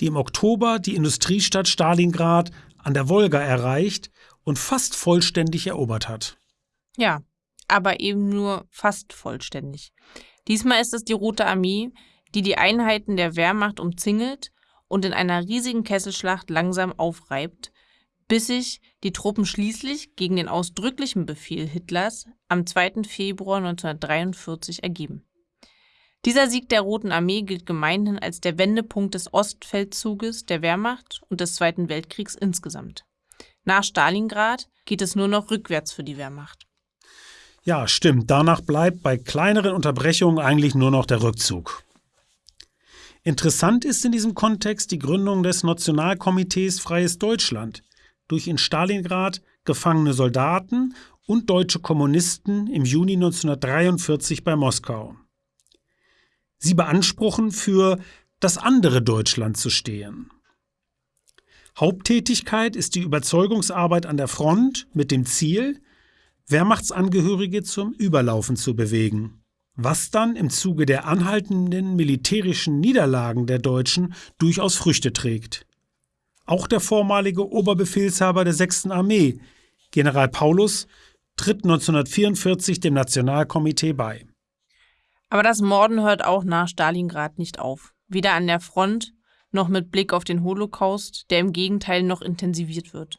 die im Oktober die Industriestadt Stalingrad an der Wolga erreicht und fast vollständig erobert hat. Ja, aber eben nur fast vollständig. Diesmal ist es die Rote Armee, die die Einheiten der Wehrmacht umzingelt und in einer riesigen Kesselschlacht langsam aufreibt, bis sich die Truppen schließlich gegen den ausdrücklichen Befehl Hitlers am 2. Februar 1943 ergeben. Dieser Sieg der Roten Armee gilt gemeinhin als der Wendepunkt des Ostfeldzuges der Wehrmacht und des Zweiten Weltkriegs insgesamt. Nach Stalingrad geht es nur noch rückwärts für die Wehrmacht. Ja, stimmt. Danach bleibt bei kleineren Unterbrechungen eigentlich nur noch der Rückzug. Interessant ist in diesem Kontext die Gründung des Nationalkomitees Freies Deutschland durch in Stalingrad gefangene Soldaten und deutsche Kommunisten im Juni 1943 bei Moskau. Sie beanspruchen, für das andere Deutschland zu stehen. Haupttätigkeit ist die Überzeugungsarbeit an der Front mit dem Ziel, Wehrmachtsangehörige zum Überlaufen zu bewegen, was dann im Zuge der anhaltenden militärischen Niederlagen der Deutschen durchaus Früchte trägt. Auch der vormalige Oberbefehlshaber der 6. Armee, General Paulus, tritt 1944 dem Nationalkomitee bei. Aber das Morden hört auch nach Stalingrad nicht auf. Weder an der Front noch mit Blick auf den Holocaust, der im Gegenteil noch intensiviert wird.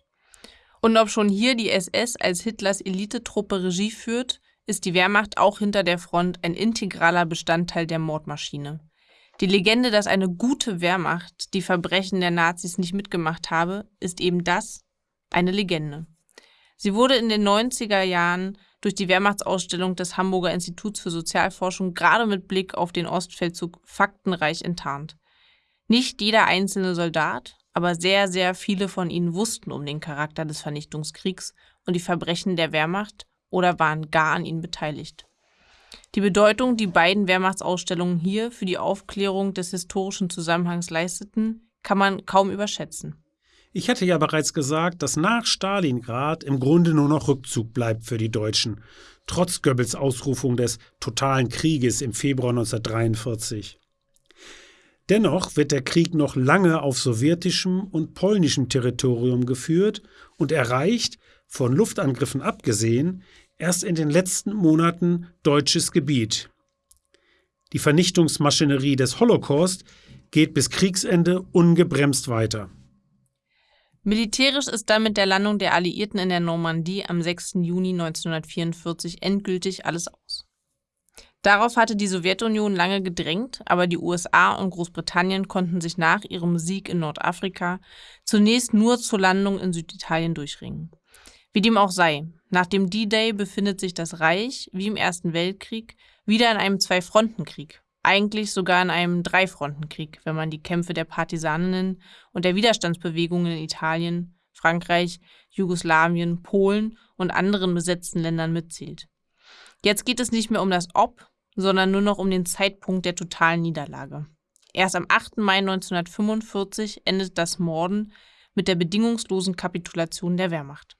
Und ob schon hier die SS als Hitlers Elitetruppe Regie führt, ist die Wehrmacht auch hinter der Front ein integraler Bestandteil der Mordmaschine. Die Legende, dass eine gute Wehrmacht die Verbrechen der Nazis nicht mitgemacht habe, ist eben das, eine Legende. Sie wurde in den 90er Jahren durch die Wehrmachtsausstellung des Hamburger Instituts für Sozialforschung gerade mit Blick auf den Ostfeldzug faktenreich enttarnt. Nicht jeder einzelne Soldat, aber sehr, sehr viele von ihnen wussten um den Charakter des Vernichtungskriegs und die Verbrechen der Wehrmacht oder waren gar an ihnen beteiligt. Die Bedeutung, die beiden Wehrmachtsausstellungen hier für die Aufklärung des historischen Zusammenhangs leisteten, kann man kaum überschätzen. Ich hatte ja bereits gesagt, dass nach Stalingrad im Grunde nur noch Rückzug bleibt für die Deutschen, trotz Goebbels Ausrufung des totalen Krieges im Februar 1943. Dennoch wird der Krieg noch lange auf sowjetischem und polnischem Territorium geführt und erreicht, von Luftangriffen abgesehen, erst in den letzten Monaten deutsches Gebiet. Die Vernichtungsmaschinerie des Holocaust geht bis Kriegsende ungebremst weiter. Militärisch ist damit der Landung der Alliierten in der Normandie am 6. Juni 1944 endgültig alles aus. Darauf hatte die Sowjetunion lange gedrängt, aber die USA und Großbritannien konnten sich nach ihrem Sieg in Nordafrika zunächst nur zur Landung in Süditalien durchringen. Wie dem auch sei, nach dem D-Day befindet sich das Reich, wie im Ersten Weltkrieg, wieder in einem Zwei-Fronten-Krieg, eigentlich sogar in einem Dreifrontenkrieg, wenn man die Kämpfe der Partisaninnen und der Widerstandsbewegungen in Italien, Frankreich, Jugoslawien, Polen und anderen besetzten Ländern mitzählt. Jetzt geht es nicht mehr um das Ob, sondern nur noch um den Zeitpunkt der totalen Niederlage. Erst am 8. Mai 1945 endet das Morden mit der bedingungslosen Kapitulation der Wehrmacht.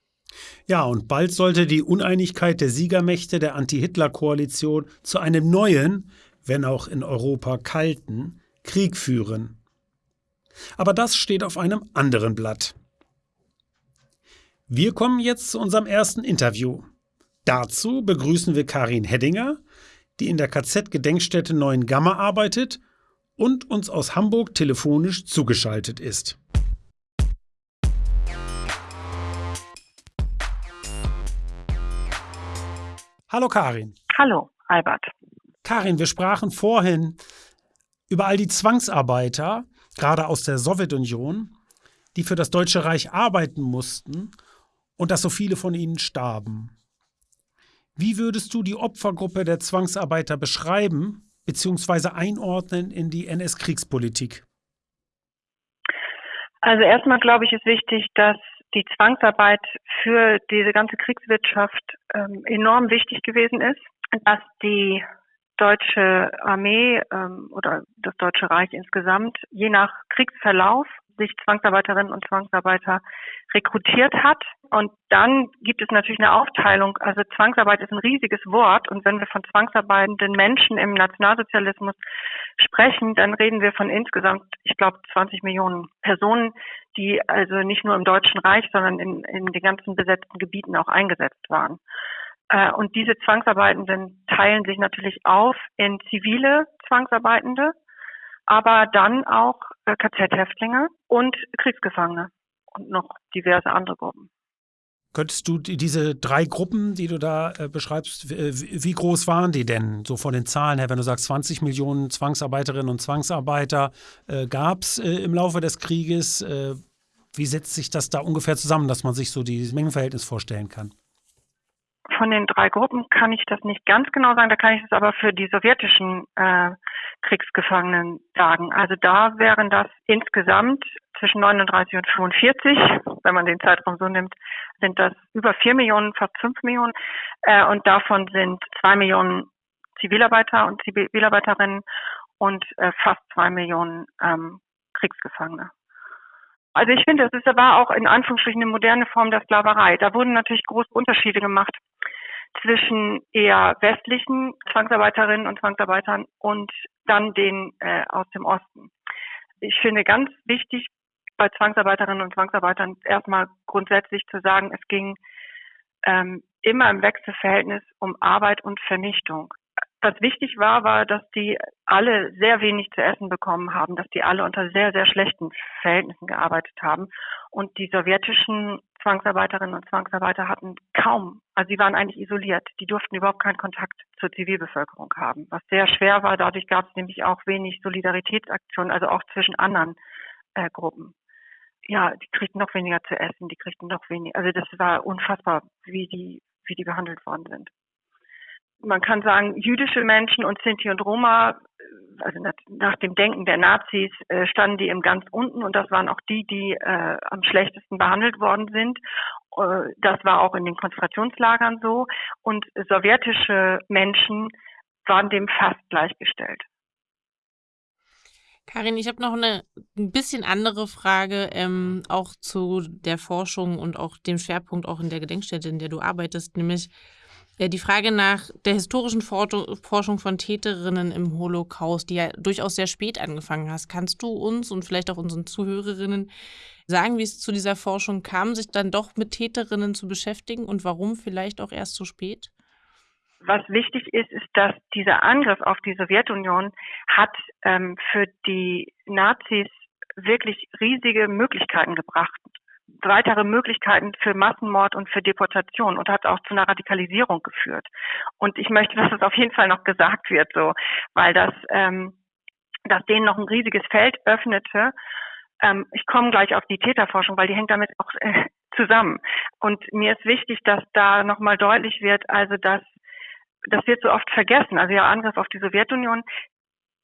Ja, und bald sollte die Uneinigkeit der Siegermächte der Anti-Hitler-Koalition zu einem neuen, wenn auch in Europa kalten, Krieg führen. Aber das steht auf einem anderen Blatt. Wir kommen jetzt zu unserem ersten Interview. Dazu begrüßen wir Karin Heddinger, die in der KZ-Gedenkstätte Neuen Gamma arbeitet und uns aus Hamburg telefonisch zugeschaltet ist. Hallo Karin. Hallo Albert. Karin, wir sprachen vorhin über all die Zwangsarbeiter, gerade aus der Sowjetunion, die für das Deutsche Reich arbeiten mussten und dass so viele von ihnen starben. Wie würdest du die Opfergruppe der Zwangsarbeiter beschreiben bzw. einordnen in die NS-Kriegspolitik? Also erstmal glaube ich, ist wichtig, dass die Zwangsarbeit für diese ganze Kriegswirtschaft ähm, enorm wichtig gewesen ist, dass die deutsche Armee ähm, oder das Deutsche Reich insgesamt je nach Kriegsverlauf sich Zwangsarbeiterinnen und Zwangsarbeiter rekrutiert hat. Und dann gibt es natürlich eine Aufteilung. Also Zwangsarbeit ist ein riesiges Wort. Und wenn wir von zwangsarbeitenden Menschen im Nationalsozialismus sprechen, dann reden wir von insgesamt, ich glaube, 20 Millionen Personen, die also nicht nur im Deutschen Reich, sondern in, in den ganzen besetzten Gebieten auch eingesetzt waren. Äh, und diese Zwangsarbeitenden teilen sich natürlich auf in zivile Zwangsarbeitende, aber dann auch äh, KZ-Häftlinge und Kriegsgefangene und noch diverse andere Gruppen. Könntest du diese drei Gruppen, die du da äh, beschreibst, wie groß waren die denn so von den Zahlen her, wenn du sagst 20 Millionen Zwangsarbeiterinnen und Zwangsarbeiter äh, gab es äh, im Laufe des Krieges? Äh, wie setzt sich das da ungefähr zusammen, dass man sich so dieses Mengenverhältnis vorstellen kann? Von den drei Gruppen kann ich das nicht ganz genau sagen, da kann ich es aber für die sowjetischen äh, Kriegsgefangenen sagen. Also da wären das insgesamt zwischen 39 und 45, wenn man den Zeitraum so nimmt, sind das über vier Millionen, fast fünf Millionen. Äh, und davon sind zwei Millionen Zivilarbeiter und Zivilarbeiterinnen und äh, fast zwei Millionen ähm, Kriegsgefangene. Also ich finde, das ist aber auch in Anführungsstrichen eine moderne Form der Sklaverei. Da wurden natürlich große Unterschiede gemacht zwischen eher westlichen Zwangsarbeiterinnen und Zwangsarbeitern und dann den äh, aus dem Osten. Ich finde ganz wichtig bei Zwangsarbeiterinnen und Zwangsarbeitern erstmal grundsätzlich zu sagen, es ging ähm, immer im Wechselverhältnis um Arbeit und Vernichtung was wichtig war, war, dass die alle sehr wenig zu essen bekommen haben, dass die alle unter sehr, sehr schlechten Verhältnissen gearbeitet haben. Und die sowjetischen Zwangsarbeiterinnen und Zwangsarbeiter hatten kaum, also sie waren eigentlich isoliert. Die durften überhaupt keinen Kontakt zur Zivilbevölkerung haben, was sehr schwer war. Dadurch gab es nämlich auch wenig Solidaritätsaktionen, also auch zwischen anderen äh, Gruppen. Ja, die kriegten noch weniger zu essen, die kriegten noch weniger. Also das war unfassbar, wie die, wie die behandelt worden sind man kann sagen, jüdische Menschen und Sinti und Roma, also nach dem Denken der Nazis, äh, standen die im ganz unten und das waren auch die, die äh, am schlechtesten behandelt worden sind. Äh, das war auch in den Konzentrationslagern so. Und sowjetische Menschen waren dem fast gleichgestellt. Karin, ich habe noch eine ein bisschen andere Frage, ähm, auch zu der Forschung und auch dem Schwerpunkt auch in der Gedenkstätte, in der du arbeitest, nämlich ja, die Frage nach der historischen Forschung von Täterinnen im Holocaust, die ja durchaus sehr spät angefangen hast, kannst du uns und vielleicht auch unseren Zuhörerinnen sagen, wie es zu dieser Forschung kam, sich dann doch mit Täterinnen zu beschäftigen und warum vielleicht auch erst so spät? Was wichtig ist, ist, dass dieser Angriff auf die Sowjetunion hat ähm, für die Nazis wirklich riesige Möglichkeiten gebracht weitere Möglichkeiten für Massenmord und für Deportation und hat auch zu einer Radikalisierung geführt. Und ich möchte, dass es auf jeden Fall noch gesagt wird, so, weil das, ähm, das denen noch ein riesiges Feld öffnete. Ähm, ich komme gleich auf die Täterforschung, weil die hängt damit auch äh, zusammen. Und mir ist wichtig, dass da nochmal deutlich wird, also dass das wird so oft vergessen. Also ja, Angriff auf die Sowjetunion.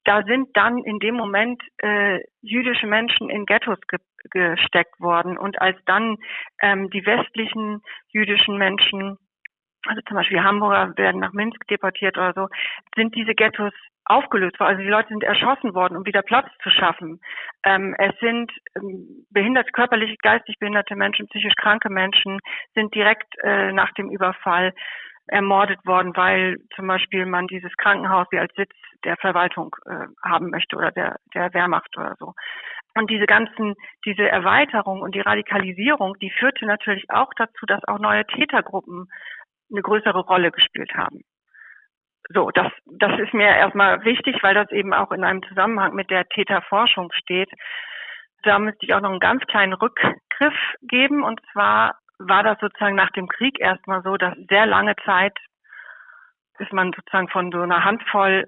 Da sind dann in dem Moment äh, jüdische Menschen in Ghettos ge gesteckt worden. Und als dann ähm, die westlichen jüdischen Menschen, also zum Beispiel Hamburger werden nach Minsk deportiert oder so, sind diese Ghettos aufgelöst worden. Also die Leute sind erschossen worden, um wieder Platz zu schaffen. Ähm, es sind ähm, behindert, körperlich, geistig behinderte Menschen, psychisch kranke Menschen sind direkt äh, nach dem Überfall ermordet worden, weil zum Beispiel man dieses Krankenhaus wie als Sitz der Verwaltung äh, haben möchte oder der, der Wehrmacht oder so. Und diese ganzen, diese Erweiterung und die Radikalisierung, die führte natürlich auch dazu, dass auch neue Tätergruppen eine größere Rolle gespielt haben. So, das, das ist mir erstmal wichtig, weil das eben auch in einem Zusammenhang mit der Täterforschung steht. Da müsste ich auch noch einen ganz kleinen Rückgriff geben. Und zwar war das sozusagen nach dem Krieg erstmal so, dass sehr lange Zeit ist man sozusagen von so einer Handvoll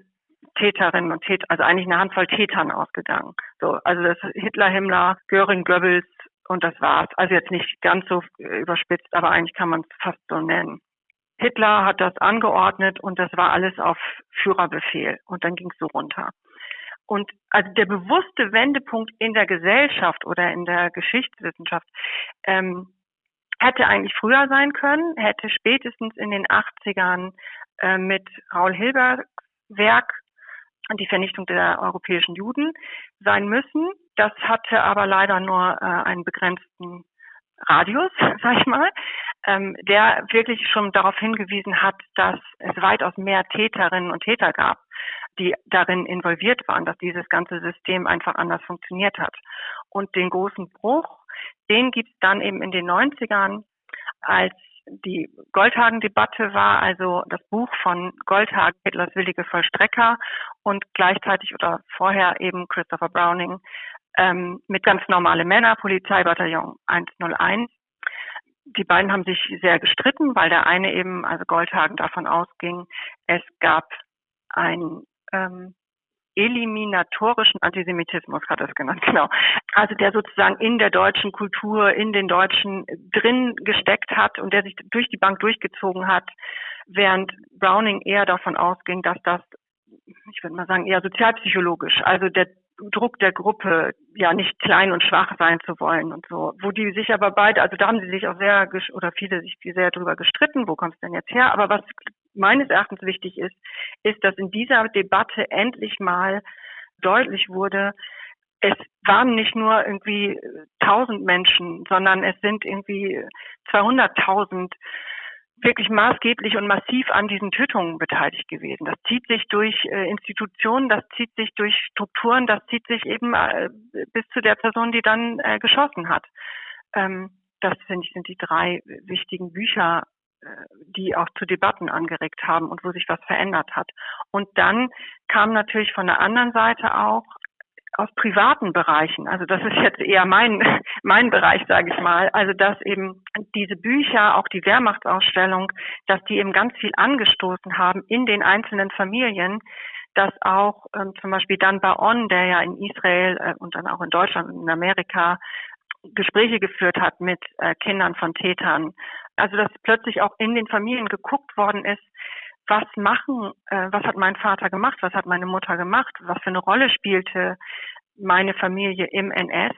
Täterinnen und Täter, also eigentlich eine Handvoll Tätern ausgegangen. So, also das Hitler, Himmler, Göring, Goebbels und das war's. Also jetzt nicht ganz so überspitzt, aber eigentlich kann man es fast so nennen. Hitler hat das angeordnet und das war alles auf Führerbefehl und dann ging es so runter. Und also der bewusste Wendepunkt in der Gesellschaft oder in der Geschichtswissenschaft ähm, hätte eigentlich früher sein können, hätte spätestens in den 80ern äh, mit Raul Hilbergs Werk die Vernichtung der europäischen Juden sein müssen. Das hatte aber leider nur äh, einen begrenzten Radius, sag ich mal, ähm, der wirklich schon darauf hingewiesen hat, dass es weitaus mehr Täterinnen und Täter gab, die darin involviert waren, dass dieses ganze System einfach anders funktioniert hat. Und den großen Bruch, den gibt es dann eben in den 90ern, als die Goldhagen-Debatte war, also das Buch von Goldhagen, Hitlers willige Vollstrecker und gleichzeitig oder vorher eben Christopher Browning ähm, mit ganz normale Männer, Polizeibataillon 101. Die beiden haben sich sehr gestritten, weil der eine eben, also Goldhagen, davon ausging, es gab ein ähm, eliminatorischen Antisemitismus hat er es genannt, genau. Also der sozusagen in der deutschen Kultur, in den Deutschen drin gesteckt hat und der sich durch die Bank durchgezogen hat, während Browning eher davon ausging, dass das, ich würde mal sagen, eher sozialpsychologisch, also der Druck der Gruppe, ja nicht klein und schwach sein zu wollen und so. Wo die sich aber beide, also da haben sie sich auch sehr oder viele sich sehr drüber gestritten, wo kommt es denn jetzt her? Aber was meines Erachtens wichtig ist, ist, dass in dieser Debatte endlich mal deutlich wurde, es waren nicht nur irgendwie tausend Menschen, sondern es sind irgendwie 200.000 wirklich maßgeblich und massiv an diesen Tötungen beteiligt gewesen. Das zieht sich durch äh, Institutionen, das zieht sich durch Strukturen, das zieht sich eben äh, bis zu der Person, die dann äh, geschossen hat. Ähm, das finde ich sind die drei wichtigen Bücher, die auch zu Debatten angeregt haben und wo sich was verändert hat. Und dann kam natürlich von der anderen Seite auch aus privaten Bereichen. Also das ist jetzt eher mein, mein Bereich, sage ich mal. Also dass eben diese Bücher, auch die Wehrmachtsausstellung, dass die eben ganz viel angestoßen haben in den einzelnen Familien, dass auch ähm, zum Beispiel Dan Baon, der ja in Israel äh, und dann auch in Deutschland und in Amerika Gespräche geführt hat mit äh, Kindern von Tätern. Also dass plötzlich auch in den Familien geguckt worden ist, was machen, äh, was hat mein Vater gemacht, was hat meine Mutter gemacht, was für eine Rolle spielte meine Familie im NS.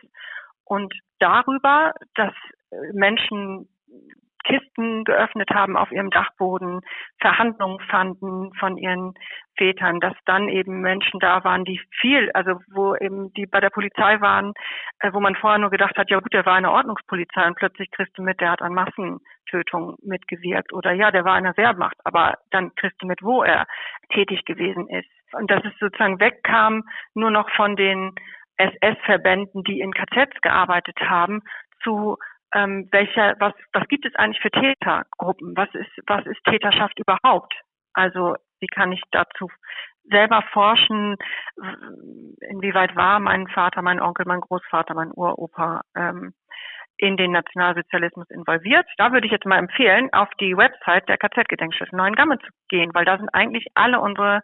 Und darüber, dass Menschen Kisten geöffnet haben auf ihrem Dachboden, Verhandlungen fanden von ihren Vätern, dass dann eben Menschen da waren, die viel, also wo eben die bei der Polizei waren, äh, wo man vorher nur gedacht hat, ja gut, der war eine Ordnungspolizei und plötzlich kriegst du mit, der hat an Massentötungen mitgewirkt oder ja, der war in der Wehrmacht, aber dann kriegst du mit, wo er tätig gewesen ist. Und dass es sozusagen wegkam nur noch von den SS-Verbänden, die in KZs gearbeitet haben, zu ähm, welcher, was, was gibt es eigentlich für Tätergruppen? Was ist, was ist Täterschaft überhaupt? Also wie kann ich dazu selber forschen? Inwieweit war mein Vater, mein Onkel, mein Großvater, mein Uropa ähm, in den Nationalsozialismus involviert? Da würde ich jetzt mal empfehlen, auf die Website der KZ-Gedenkstätte Neuengamme zu gehen, weil da sind eigentlich alle unsere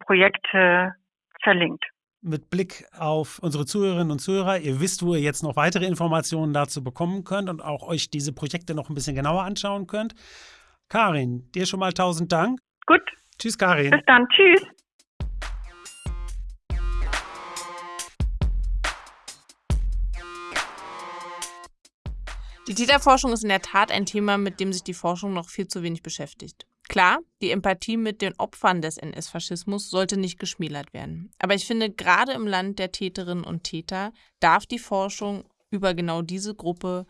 Projekte verlinkt mit Blick auf unsere Zuhörerinnen und Zuhörer, ihr wisst, wo ihr jetzt noch weitere Informationen dazu bekommen könnt und auch euch diese Projekte noch ein bisschen genauer anschauen könnt. Karin, dir schon mal tausend Dank. Gut. Tschüss, Karin. Bis dann. Tschüss. Die Täterforschung ist in der Tat ein Thema, mit dem sich die Forschung noch viel zu wenig beschäftigt. Klar, die Empathie mit den Opfern des NS-Faschismus sollte nicht geschmälert werden. Aber ich finde, gerade im Land der Täterinnen und Täter darf die Forschung über genau diese Gruppe,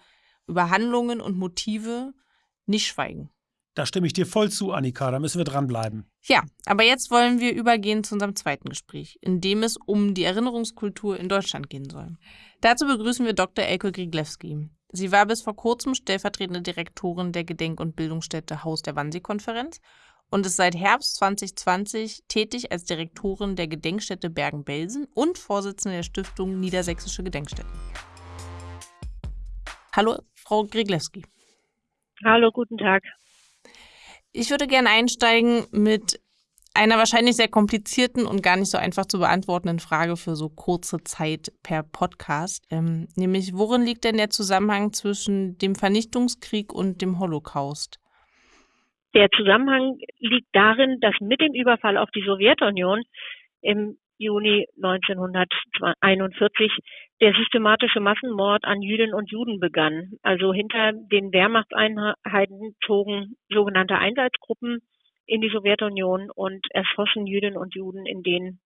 über Handlungen und Motive nicht schweigen. Da stimme ich dir voll zu, Annika. Da müssen wir dranbleiben. Ja, aber jetzt wollen wir übergehen zu unserem zweiten Gespräch, in dem es um die Erinnerungskultur in Deutschland gehen soll. Dazu begrüßen wir Dr. Elke Griglewski. Sie war bis vor kurzem stellvertretende Direktorin der Gedenk- und Bildungsstätte Haus der Wannsee-Konferenz und ist seit Herbst 2020 tätig als Direktorin der Gedenkstätte Bergen-Belsen und Vorsitzende der Stiftung Niedersächsische Gedenkstätten. Hallo, Frau Griglewski. Hallo, guten Tag. Ich würde gerne einsteigen mit einer wahrscheinlich sehr komplizierten und gar nicht so einfach zu beantwortenden Frage für so kurze Zeit per Podcast. Ähm, nämlich, worin liegt denn der Zusammenhang zwischen dem Vernichtungskrieg und dem Holocaust? Der Zusammenhang liegt darin, dass mit dem Überfall auf die Sowjetunion im Juni 1941 der systematische Massenmord an Jüdinnen und Juden begann. Also hinter den Wehrmachtseinheiten zogen sogenannte Einsatzgruppen in die Sowjetunion und erschossen Jüdinnen und Juden in den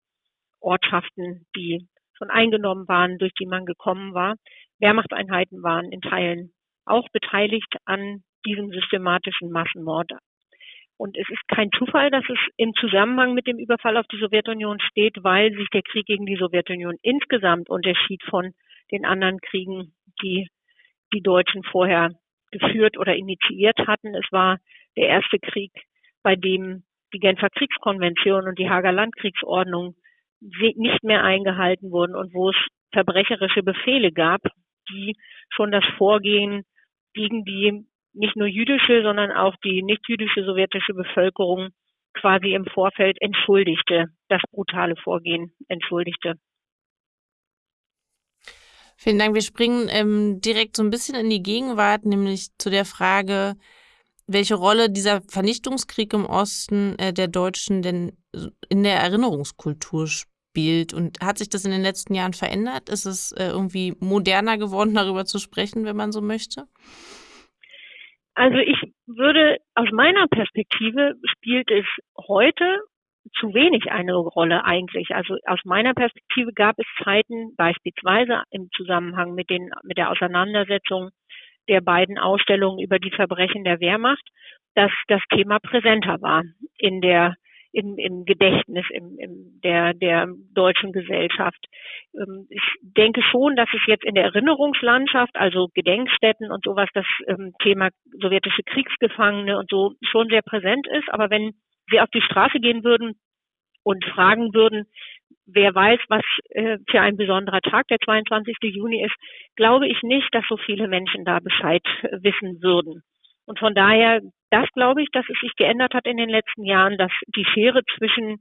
Ortschaften, die schon eingenommen waren, durch die man gekommen war. Wehrmachtseinheiten waren in Teilen auch beteiligt an diesem systematischen Massenmord und es ist kein Zufall, dass es im Zusammenhang mit dem Überfall auf die Sowjetunion steht, weil sich der Krieg gegen die Sowjetunion insgesamt unterschied von den anderen Kriegen, die die Deutschen vorher geführt oder initiiert hatten. Es war der erste Krieg, bei dem die Genfer Kriegskonvention und die Hager Landkriegsordnung nicht mehr eingehalten wurden und wo es verbrecherische Befehle gab, die schon das Vorgehen gegen die nicht nur jüdische, sondern auch die nicht-jüdische sowjetische Bevölkerung quasi im Vorfeld entschuldigte, das brutale Vorgehen entschuldigte. Vielen Dank. Wir springen ähm, direkt so ein bisschen in die Gegenwart, nämlich zu der Frage, welche Rolle dieser Vernichtungskrieg im Osten äh, der Deutschen denn in der Erinnerungskultur spielt. Und hat sich das in den letzten Jahren verändert? Ist es äh, irgendwie moderner geworden, darüber zu sprechen, wenn man so möchte? Also ich würde aus meiner Perspektive spielt es heute zu wenig eine Rolle eigentlich. Also aus meiner Perspektive gab es Zeiten beispielsweise im Zusammenhang mit den mit der Auseinandersetzung der beiden Ausstellungen über die Verbrechen der Wehrmacht, dass das Thema präsenter war in der im, im Gedächtnis im, im der, der deutschen Gesellschaft. Ähm, ich denke schon, dass es jetzt in der Erinnerungslandschaft, also Gedenkstätten und sowas, das ähm, Thema sowjetische Kriegsgefangene und so schon sehr präsent ist. Aber wenn Sie auf die Straße gehen würden und fragen würden, wer weiß, was äh, für ein besonderer Tag der 22. Juni ist, glaube ich nicht, dass so viele Menschen da Bescheid wissen würden. Und von daher, das glaube ich, dass es sich geändert hat in den letzten Jahren, dass die Schere zwischen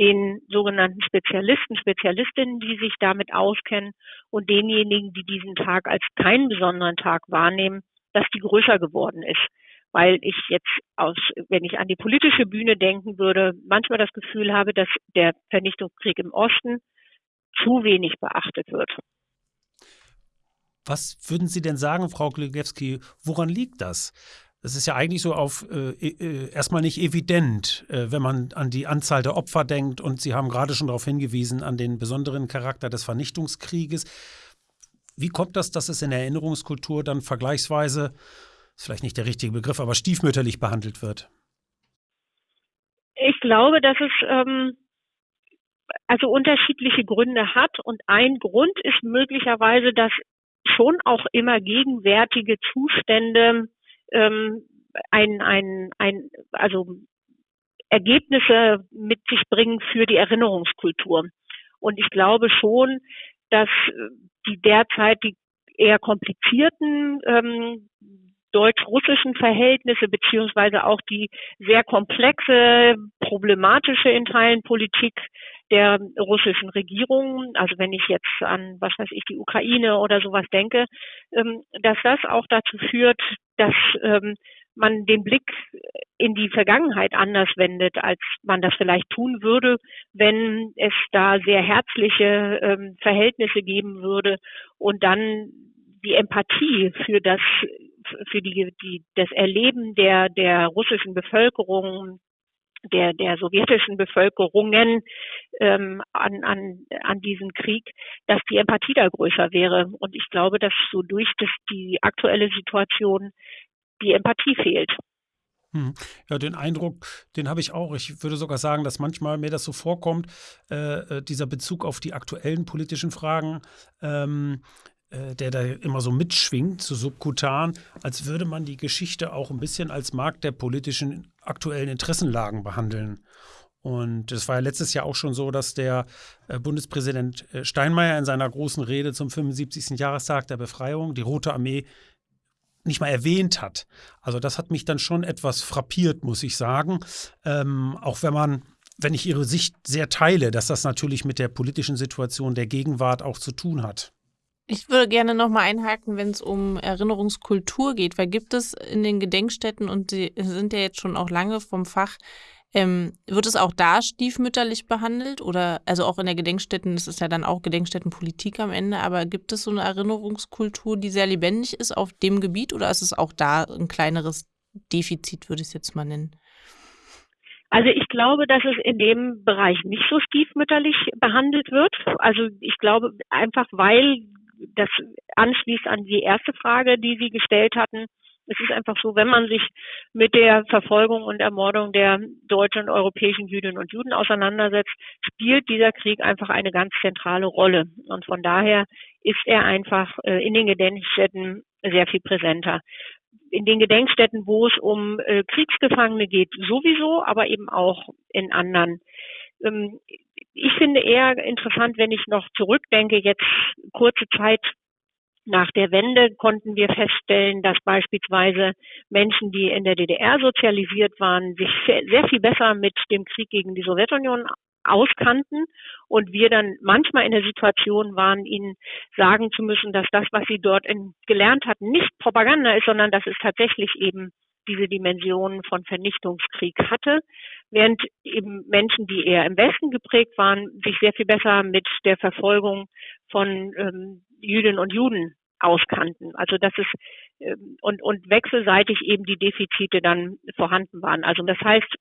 den sogenannten Spezialisten, Spezialistinnen, die sich damit auskennen und denjenigen, die diesen Tag als keinen besonderen Tag wahrnehmen, dass die größer geworden ist. Weil ich jetzt aus, wenn ich an die politische Bühne denken würde, manchmal das Gefühl habe, dass der Vernichtungskrieg im Osten zu wenig beachtet wird. Was würden Sie denn sagen, Frau Glugewski, woran liegt das? Das ist ja eigentlich so auf äh, äh, erstmal nicht evident, äh, wenn man an die Anzahl der Opfer denkt. Und Sie haben gerade schon darauf hingewiesen, an den besonderen Charakter des Vernichtungskrieges. Wie kommt das, dass es in der Erinnerungskultur dann vergleichsweise, ist vielleicht nicht der richtige Begriff, aber stiefmütterlich behandelt wird? Ich glaube, dass es ähm, also unterschiedliche Gründe hat. Und ein Grund ist möglicherweise, dass schon auch immer gegenwärtige Zustände ähm, ein, ein, ein, also Ergebnisse mit sich bringen für die Erinnerungskultur. Und ich glaube schon, dass die derzeit die eher komplizierten ähm, deutsch-russischen Verhältnisse beziehungsweise auch die sehr komplexe, problematische in Teilen Politik der russischen Regierung, also wenn ich jetzt an, was weiß ich, die Ukraine oder sowas denke, ähm, dass das auch dazu führt, dass ähm, man den Blick in die Vergangenheit anders wendet, als man das vielleicht tun würde, wenn es da sehr herzliche ähm, Verhältnisse geben würde und dann die Empathie für das für die, die, das Erleben der, der russischen Bevölkerung, der, der sowjetischen Bevölkerungen ähm, an, an, an diesen Krieg, dass die Empathie da größer wäre. Und ich glaube, dass so durch das, die aktuelle Situation die Empathie fehlt. Hm. Ja, den Eindruck, den habe ich auch. Ich würde sogar sagen, dass manchmal mir das so vorkommt, äh, äh dieser Bezug auf die aktuellen politischen Fragen, ähm, äh, der da immer so mitschwingt, so subkutan, als würde man die Geschichte auch ein bisschen als Markt der politischen aktuellen Interessenlagen behandeln. Und es war ja letztes Jahr auch schon so, dass der äh, Bundespräsident äh, Steinmeier in seiner großen Rede zum 75. Jahrestag der Befreiung die Rote Armee nicht mal erwähnt hat. Also das hat mich dann schon etwas frappiert, muss ich sagen. Ähm, auch wenn man, wenn ich Ihre Sicht sehr teile, dass das natürlich mit der politischen Situation der Gegenwart auch zu tun hat. Ich würde gerne nochmal einhaken, wenn es um Erinnerungskultur geht, weil gibt es in den Gedenkstätten, und Sie sind ja jetzt schon auch lange vom Fach, ähm, wird es auch da stiefmütterlich behandelt? Oder, also auch in der Gedenkstätten, das ist ja dann auch Gedenkstättenpolitik am Ende, aber gibt es so eine Erinnerungskultur, die sehr lebendig ist auf dem Gebiet oder ist es auch da ein kleineres Defizit, würde ich es jetzt mal nennen? Also ich glaube, dass es in dem Bereich nicht so stiefmütterlich behandelt wird. Also ich glaube einfach, weil das anschließt an die erste Frage, die Sie gestellt hatten, es ist einfach so, wenn man sich mit der Verfolgung und Ermordung der deutschen und europäischen Jüdinnen und Juden auseinandersetzt, spielt dieser Krieg einfach eine ganz zentrale Rolle. Und von daher ist er einfach äh, in den Gedenkstätten sehr viel präsenter. In den Gedenkstätten, wo es um äh, Kriegsgefangene geht, sowieso, aber eben auch in anderen. Ähm, ich finde eher interessant, wenn ich noch zurückdenke, jetzt kurze Zeit nach der Wende konnten wir feststellen, dass beispielsweise Menschen, die in der DDR sozialisiert waren, sich sehr viel besser mit dem Krieg gegen die Sowjetunion auskannten und wir dann manchmal in der Situation waren, ihnen sagen zu müssen, dass das, was sie dort in, gelernt hatten, nicht Propaganda ist, sondern dass es tatsächlich eben diese Dimension von Vernichtungskrieg hatte, während eben Menschen, die eher im Westen geprägt waren, sich sehr viel besser mit der Verfolgung von ähm, Jüdinnen und Juden auskannten. Also dass es ähm, und, und wechselseitig eben die Defizite dann vorhanden waren. Also das heißt,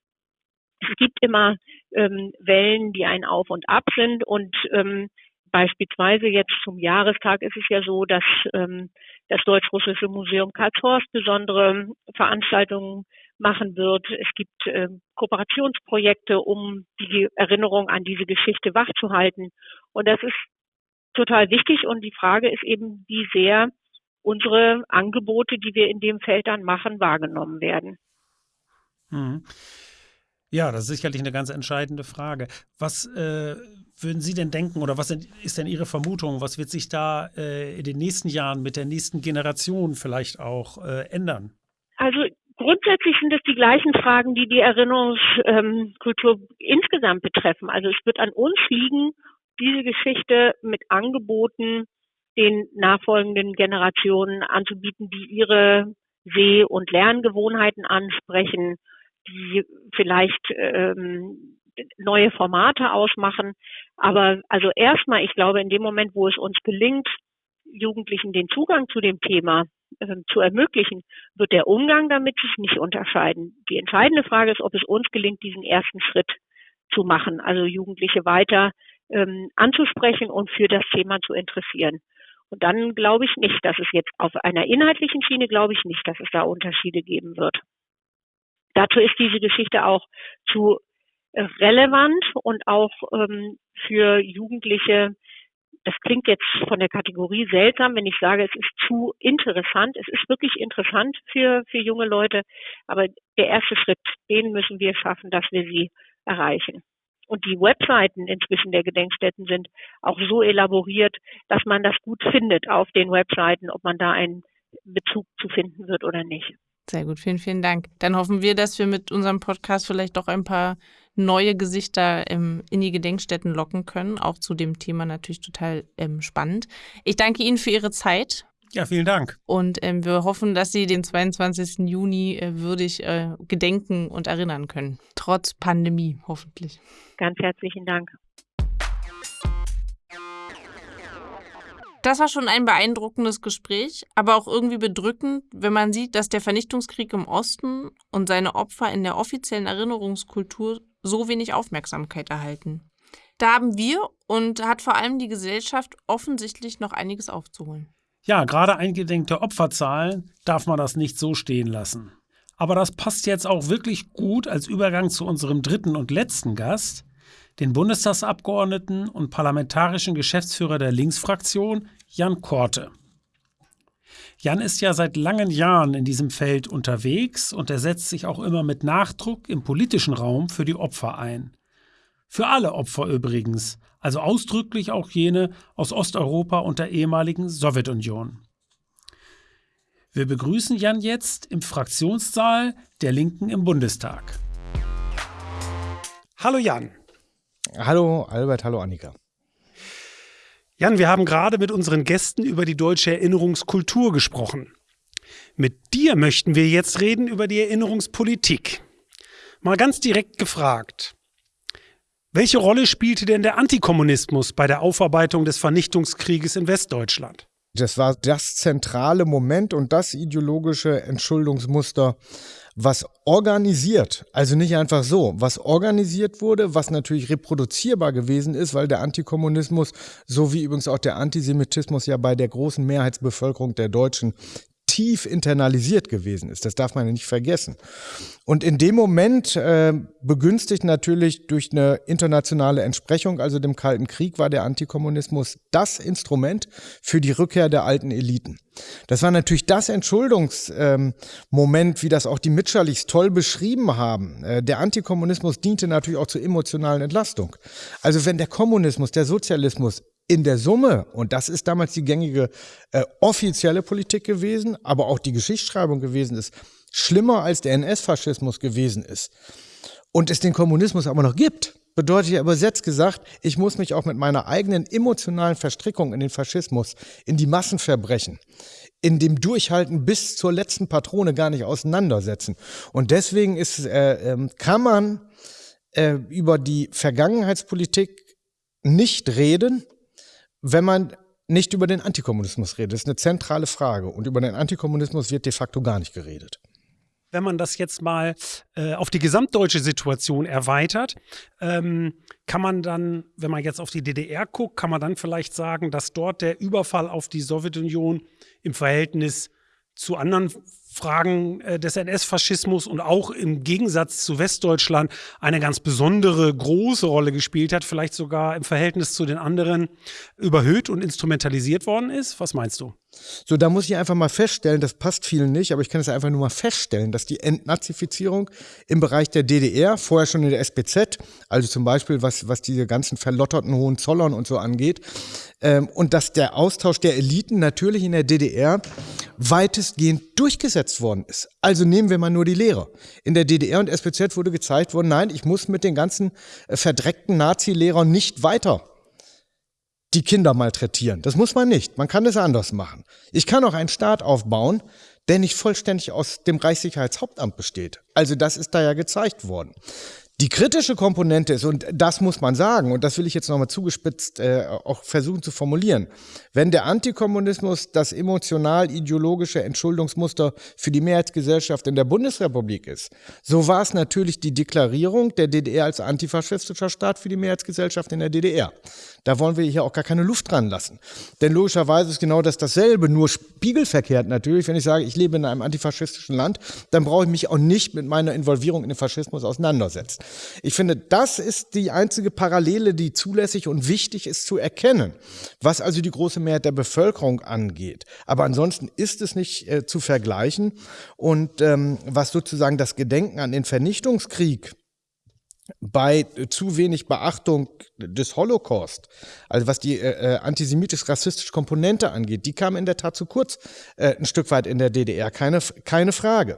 es gibt immer ähm, Wellen, die ein Auf und Ab sind und ähm, beispielsweise jetzt zum Jahrestag ist es ja so, dass ähm, das Deutsch-Russische Museum Karlshorst besondere Veranstaltungen machen wird. Es gibt äh, Kooperationsprojekte, um die Erinnerung an diese Geschichte wachzuhalten. Und das ist total wichtig. Und die Frage ist eben, wie sehr unsere Angebote, die wir in dem Feld dann machen, wahrgenommen werden. Mhm. Ja, das ist sicherlich eine ganz entscheidende Frage. Was äh, würden Sie denn denken oder was ist denn Ihre Vermutung? Was wird sich da äh, in den nächsten Jahren mit der nächsten Generation vielleicht auch äh, ändern? Also grundsätzlich sind es die gleichen Fragen, die die Erinnerungskultur ähm, insgesamt betreffen. Also es wird an uns liegen, diese Geschichte mit Angeboten den nachfolgenden Generationen anzubieten, die ihre Seh- und Lerngewohnheiten ansprechen, die vielleicht ähm, neue Formate ausmachen. Aber also erstmal, ich glaube, in dem Moment, wo es uns gelingt, Jugendlichen den Zugang zu dem Thema äh, zu ermöglichen, wird der Umgang damit sich nicht unterscheiden. Die entscheidende Frage ist, ob es uns gelingt, diesen ersten Schritt zu machen, also Jugendliche weiter ähm, anzusprechen und für das Thema zu interessieren. Und dann glaube ich nicht, dass es jetzt auf einer inhaltlichen Schiene, glaube ich nicht, dass es da Unterschiede geben wird. Dazu ist diese Geschichte auch zu äh, relevant und auch ähm, für Jugendliche. Das klingt jetzt von der Kategorie seltsam, wenn ich sage, es ist zu interessant. Es ist wirklich interessant für, für junge Leute, aber der erste Schritt, den müssen wir schaffen, dass wir sie erreichen. Und die Webseiten inzwischen der Gedenkstätten sind auch so elaboriert, dass man das gut findet auf den Webseiten, ob man da einen Bezug zu finden wird oder nicht. Sehr gut, vielen, vielen Dank. Dann hoffen wir, dass wir mit unserem Podcast vielleicht doch ein paar neue Gesichter ähm, in die Gedenkstätten locken können. Auch zu dem Thema natürlich total ähm, spannend. Ich danke Ihnen für Ihre Zeit. Ja, vielen Dank. Und ähm, wir hoffen, dass Sie den 22. Juni äh, würdig äh, gedenken und erinnern können. Trotz Pandemie, hoffentlich. Ganz herzlichen Dank. Das war schon ein beeindruckendes Gespräch, aber auch irgendwie bedrückend, wenn man sieht, dass der Vernichtungskrieg im Osten und seine Opfer in der offiziellen Erinnerungskultur so wenig Aufmerksamkeit erhalten. Da haben wir und hat vor allem die Gesellschaft offensichtlich noch einiges aufzuholen. Ja, gerade eingedenk der Opferzahlen darf man das nicht so stehen lassen. Aber das passt jetzt auch wirklich gut als Übergang zu unserem dritten und letzten Gast, den Bundestagsabgeordneten und parlamentarischen Geschäftsführer der Linksfraktion, Jan Korte. Jan ist ja seit langen Jahren in diesem Feld unterwegs und er setzt sich auch immer mit Nachdruck im politischen Raum für die Opfer ein. Für alle Opfer übrigens, also ausdrücklich auch jene aus Osteuropa und der ehemaligen Sowjetunion. Wir begrüßen Jan jetzt im Fraktionssaal der Linken im Bundestag. Hallo Jan. Hallo Albert, hallo Annika. Jan, wir haben gerade mit unseren Gästen über die deutsche Erinnerungskultur gesprochen. Mit dir möchten wir jetzt reden über die Erinnerungspolitik. Mal ganz direkt gefragt. Welche Rolle spielte denn der Antikommunismus bei der Aufarbeitung des Vernichtungskrieges in Westdeutschland? Das war das zentrale Moment und das ideologische Entschuldungsmuster was organisiert, also nicht einfach so, was organisiert wurde, was natürlich reproduzierbar gewesen ist, weil der Antikommunismus, so wie übrigens auch der Antisemitismus ja bei der großen Mehrheitsbevölkerung der Deutschen tief internalisiert gewesen ist. Das darf man ja nicht vergessen. Und in dem Moment, äh, begünstigt natürlich durch eine internationale Entsprechung, also dem Kalten Krieg, war der Antikommunismus das Instrument für die Rückkehr der alten Eliten. Das war natürlich das Entschuldungsmoment, ähm, wie das auch die Mitscherlichs toll beschrieben haben. Äh, der Antikommunismus diente natürlich auch zur emotionalen Entlastung. Also wenn der Kommunismus, der Sozialismus in der Summe, und das ist damals die gängige äh, offizielle Politik gewesen, aber auch die Geschichtsschreibung gewesen ist, schlimmer als der NS-Faschismus gewesen ist und es den Kommunismus aber noch gibt, bedeutet ja übersetzt gesagt, ich muss mich auch mit meiner eigenen emotionalen Verstrickung in den Faschismus, in die Massenverbrechen, in dem Durchhalten bis zur letzten Patrone gar nicht auseinandersetzen. Und deswegen ist, äh, äh, kann man äh, über die Vergangenheitspolitik nicht reden, wenn man nicht über den Antikommunismus redet. Ist eine zentrale Frage. Und über den Antikommunismus wird de facto gar nicht geredet. Wenn man das jetzt mal äh, auf die gesamtdeutsche Situation erweitert, ähm, kann man dann, wenn man jetzt auf die DDR guckt, kann man dann vielleicht sagen, dass dort der Überfall auf die Sowjetunion im Verhältnis zu anderen Fragen äh, des NS-Faschismus und auch im Gegensatz zu Westdeutschland eine ganz besondere große Rolle gespielt hat, vielleicht sogar im Verhältnis zu den anderen überhöht und instrumentalisiert worden ist? Was meinst du? So, da muss ich einfach mal feststellen, das passt vielen nicht, aber ich kann es einfach nur mal feststellen, dass die Entnazifizierung im Bereich der DDR, vorher schon in der SPZ, also zum Beispiel was, was diese ganzen verlotterten Hohenzollern und so angeht, ähm, und dass der Austausch der Eliten natürlich in der DDR weitestgehend durchgesetzt worden ist. Also nehmen wir mal nur die Lehre. In der DDR und SPZ wurde gezeigt worden, nein, ich muss mit den ganzen äh, verdreckten Nazi-Lehrern nicht weiter die Kinder malträtieren. Das muss man nicht. Man kann es anders machen. Ich kann auch einen Staat aufbauen, der nicht vollständig aus dem Reichssicherheitshauptamt besteht. Also das ist da ja gezeigt worden. Die kritische Komponente ist, und das muss man sagen, und das will ich jetzt nochmal zugespitzt äh, auch versuchen zu formulieren, wenn der Antikommunismus das emotional-ideologische Entschuldungsmuster für die Mehrheitsgesellschaft in der Bundesrepublik ist, so war es natürlich die Deklarierung der DDR als antifaschistischer Staat für die Mehrheitsgesellschaft in der DDR. Da wollen wir hier auch gar keine Luft dran lassen. Denn logischerweise ist genau das dasselbe, nur spiegelverkehrt natürlich. Wenn ich sage, ich lebe in einem antifaschistischen Land, dann brauche ich mich auch nicht mit meiner Involvierung in den Faschismus auseinandersetzen. Ich finde, das ist die einzige Parallele, die zulässig und wichtig ist zu erkennen, was also die große Mehrheit der Bevölkerung angeht. Aber ansonsten ist es nicht äh, zu vergleichen. Und ähm, was sozusagen das Gedenken an den Vernichtungskrieg bei zu wenig Beachtung des Holocaust, also was die äh, äh, antisemitisch-rassistische Komponente angeht, die kam in der Tat zu kurz äh, ein Stück weit in der DDR, keine, keine Frage.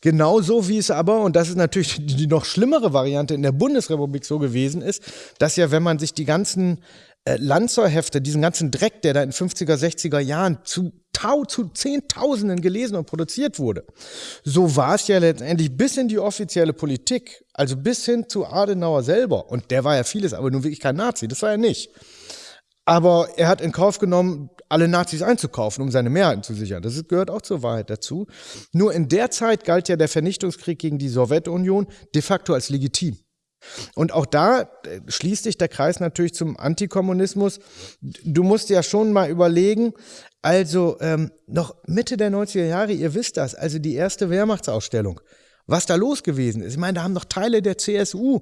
Genauso wie es aber, und das ist natürlich die noch schlimmere Variante in der Bundesrepublik so gewesen ist, dass ja, wenn man sich die ganzen äh, Lanzerhefte, diesen ganzen Dreck, der da in 50er, 60er Jahren zu Tau zu Zehntausenden gelesen und produziert wurde. So war es ja letztendlich bis in die offizielle Politik, also bis hin zu Adenauer selber. Und der war ja vieles, aber nun wirklich kein Nazi, das war er nicht. Aber er hat in Kauf genommen, alle Nazis einzukaufen, um seine Mehrheiten zu sichern. Das gehört auch zur Wahrheit dazu. Nur in der Zeit galt ja der Vernichtungskrieg gegen die Sowjetunion de facto als legitim. Und auch da äh, schließt sich der Kreis natürlich zum Antikommunismus. Du musst ja schon mal überlegen, also ähm, noch Mitte der 90er Jahre, ihr wisst das, also die erste Wehrmachtsausstellung was da los gewesen ist. Ich meine, da haben doch Teile der CSU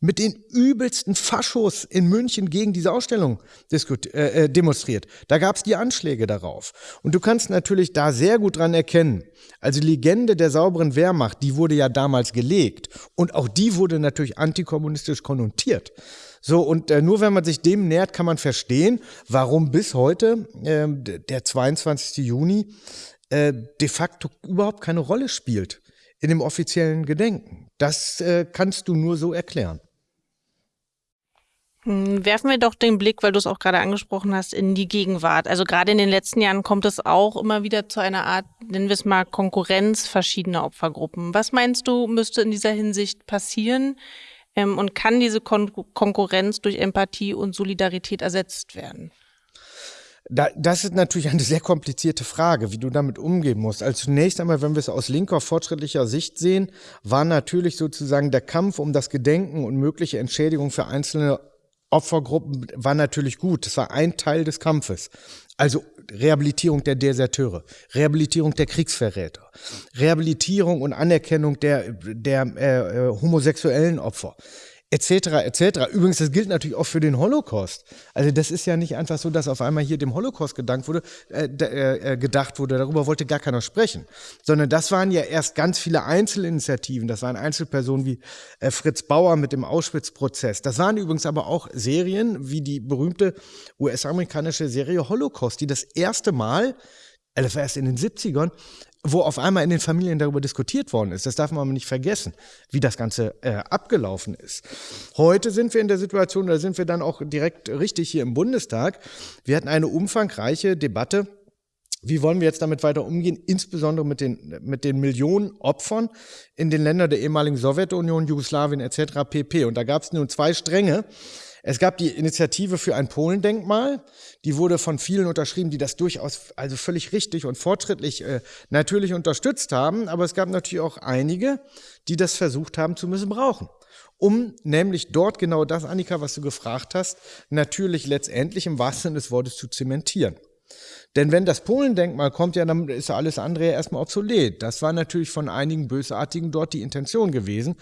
mit den übelsten Faschos in München gegen diese Ausstellung äh, äh, demonstriert. Da gab es die Anschläge darauf. Und du kannst natürlich da sehr gut dran erkennen. Also Legende der sauberen Wehrmacht, die wurde ja damals gelegt. Und auch die wurde natürlich antikommunistisch konnotiert. So, und äh, nur wenn man sich dem nähert, kann man verstehen, warum bis heute, äh, der 22. Juni, äh, de facto überhaupt keine Rolle spielt in dem offiziellen Gedenken. Das äh, kannst du nur so erklären. Hm, werfen wir doch den Blick, weil du es auch gerade angesprochen hast, in die Gegenwart. Also gerade in den letzten Jahren kommt es auch immer wieder zu einer Art, nennen wir es mal, Konkurrenz verschiedener Opfergruppen. Was meinst du, müsste in dieser Hinsicht passieren? Ähm, und kann diese Kon Konkurrenz durch Empathie und Solidarität ersetzt werden? Da, das ist natürlich eine sehr komplizierte Frage, wie du damit umgehen musst. Also zunächst einmal, wenn wir es aus linker, fortschrittlicher Sicht sehen, war natürlich sozusagen der Kampf um das Gedenken und mögliche Entschädigung für einzelne Opfergruppen war natürlich gut. Das war ein Teil des Kampfes. Also Rehabilitierung der Deserteure, Rehabilitierung der Kriegsverräter, Rehabilitierung und Anerkennung der, der äh, homosexuellen Opfer etc. etc. Übrigens, das gilt natürlich auch für den Holocaust. Also das ist ja nicht einfach so, dass auf einmal hier dem Holocaust gedankt wurde, äh, äh, gedacht wurde. Darüber wollte gar keiner sprechen, sondern das waren ja erst ganz viele Einzelinitiativen. Das waren Einzelpersonen wie äh, Fritz Bauer mit dem Auschwitz-Prozess. Das waren übrigens aber auch Serien wie die berühmte US-amerikanische Serie Holocaust, die das erste Mal das war erst in den 70ern, wo auf einmal in den Familien darüber diskutiert worden ist. Das darf man aber nicht vergessen, wie das Ganze äh, abgelaufen ist. Heute sind wir in der Situation, da sind wir dann auch direkt richtig hier im Bundestag. Wir hatten eine umfangreiche Debatte. Wie wollen wir jetzt damit weiter umgehen, insbesondere mit den, mit den Millionen Opfern in den Ländern der ehemaligen Sowjetunion, Jugoslawien etc. pp. Und da gab es nun zwei Stränge. Es gab die Initiative für ein Polendenkmal, die wurde von vielen unterschrieben, die das durchaus also völlig richtig und fortschrittlich äh, natürlich unterstützt haben, aber es gab natürlich auch einige, die das versucht haben zu missbrauchen. Um nämlich dort genau das, Annika, was du gefragt hast, natürlich letztendlich im wahrsten Sinne des Wortes zu zementieren. Denn wenn das Polendenkmal kommt, ja, dann ist alles andere ja erstmal obsolet. Das war natürlich von einigen Bösartigen dort die Intention gewesen.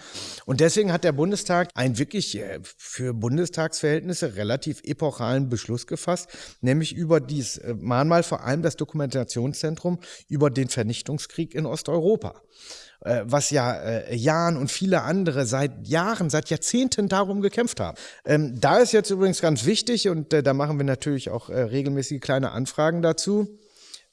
Und deswegen hat der Bundestag einen wirklich äh, für Bundestagsverhältnisse relativ epochalen Beschluss gefasst, nämlich über dies äh, Mahnmal vor allem das Dokumentationszentrum über den Vernichtungskrieg in Osteuropa äh, was ja äh, Jan und viele andere seit Jahren, seit Jahrzehnten darum gekämpft haben. Ähm, da ist jetzt übrigens ganz wichtig und äh, da machen wir natürlich auch äh, regelmäßige kleine Anfragen dazu.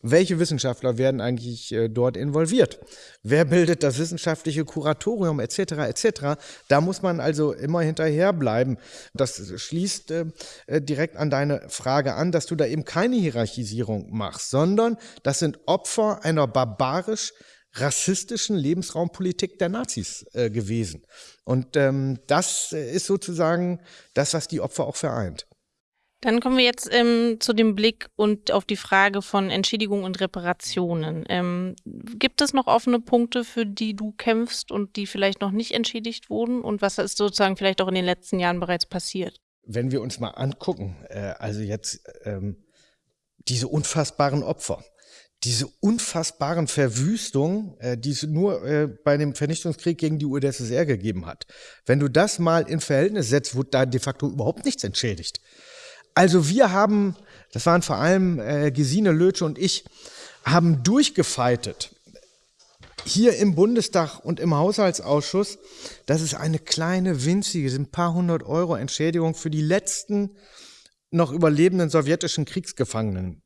Welche Wissenschaftler werden eigentlich äh, dort involviert? Wer bildet das wissenschaftliche Kuratorium etc. etc. Da muss man also immer hinterherbleiben. Das schließt äh, äh, direkt an deine Frage an, dass du da eben keine Hierarchisierung machst, sondern das sind Opfer einer barbarisch rassistischen Lebensraumpolitik der Nazis äh, gewesen. Und ähm, das äh, ist sozusagen das, was die Opfer auch vereint. Dann kommen wir jetzt ähm, zu dem Blick und auf die Frage von Entschädigung und Reparationen. Ähm, gibt es noch offene Punkte, für die du kämpfst und die vielleicht noch nicht entschädigt wurden? Und was ist sozusagen vielleicht auch in den letzten Jahren bereits passiert? Wenn wir uns mal angucken, äh, also jetzt ähm, diese unfassbaren Opfer, diese unfassbaren Verwüstungen, äh, die es nur äh, bei dem Vernichtungskrieg gegen die UdSSR gegeben hat. Wenn du das mal in Verhältnis setzt, wurde da de facto überhaupt nichts entschädigt. Also wir haben, das waren vor allem äh, Gesine Lötsche und ich, haben durchgefeitet hier im Bundestag und im Haushaltsausschuss, dass es eine kleine, winzige, sind ein paar hundert Euro Entschädigung für die letzten noch überlebenden sowjetischen Kriegsgefangenen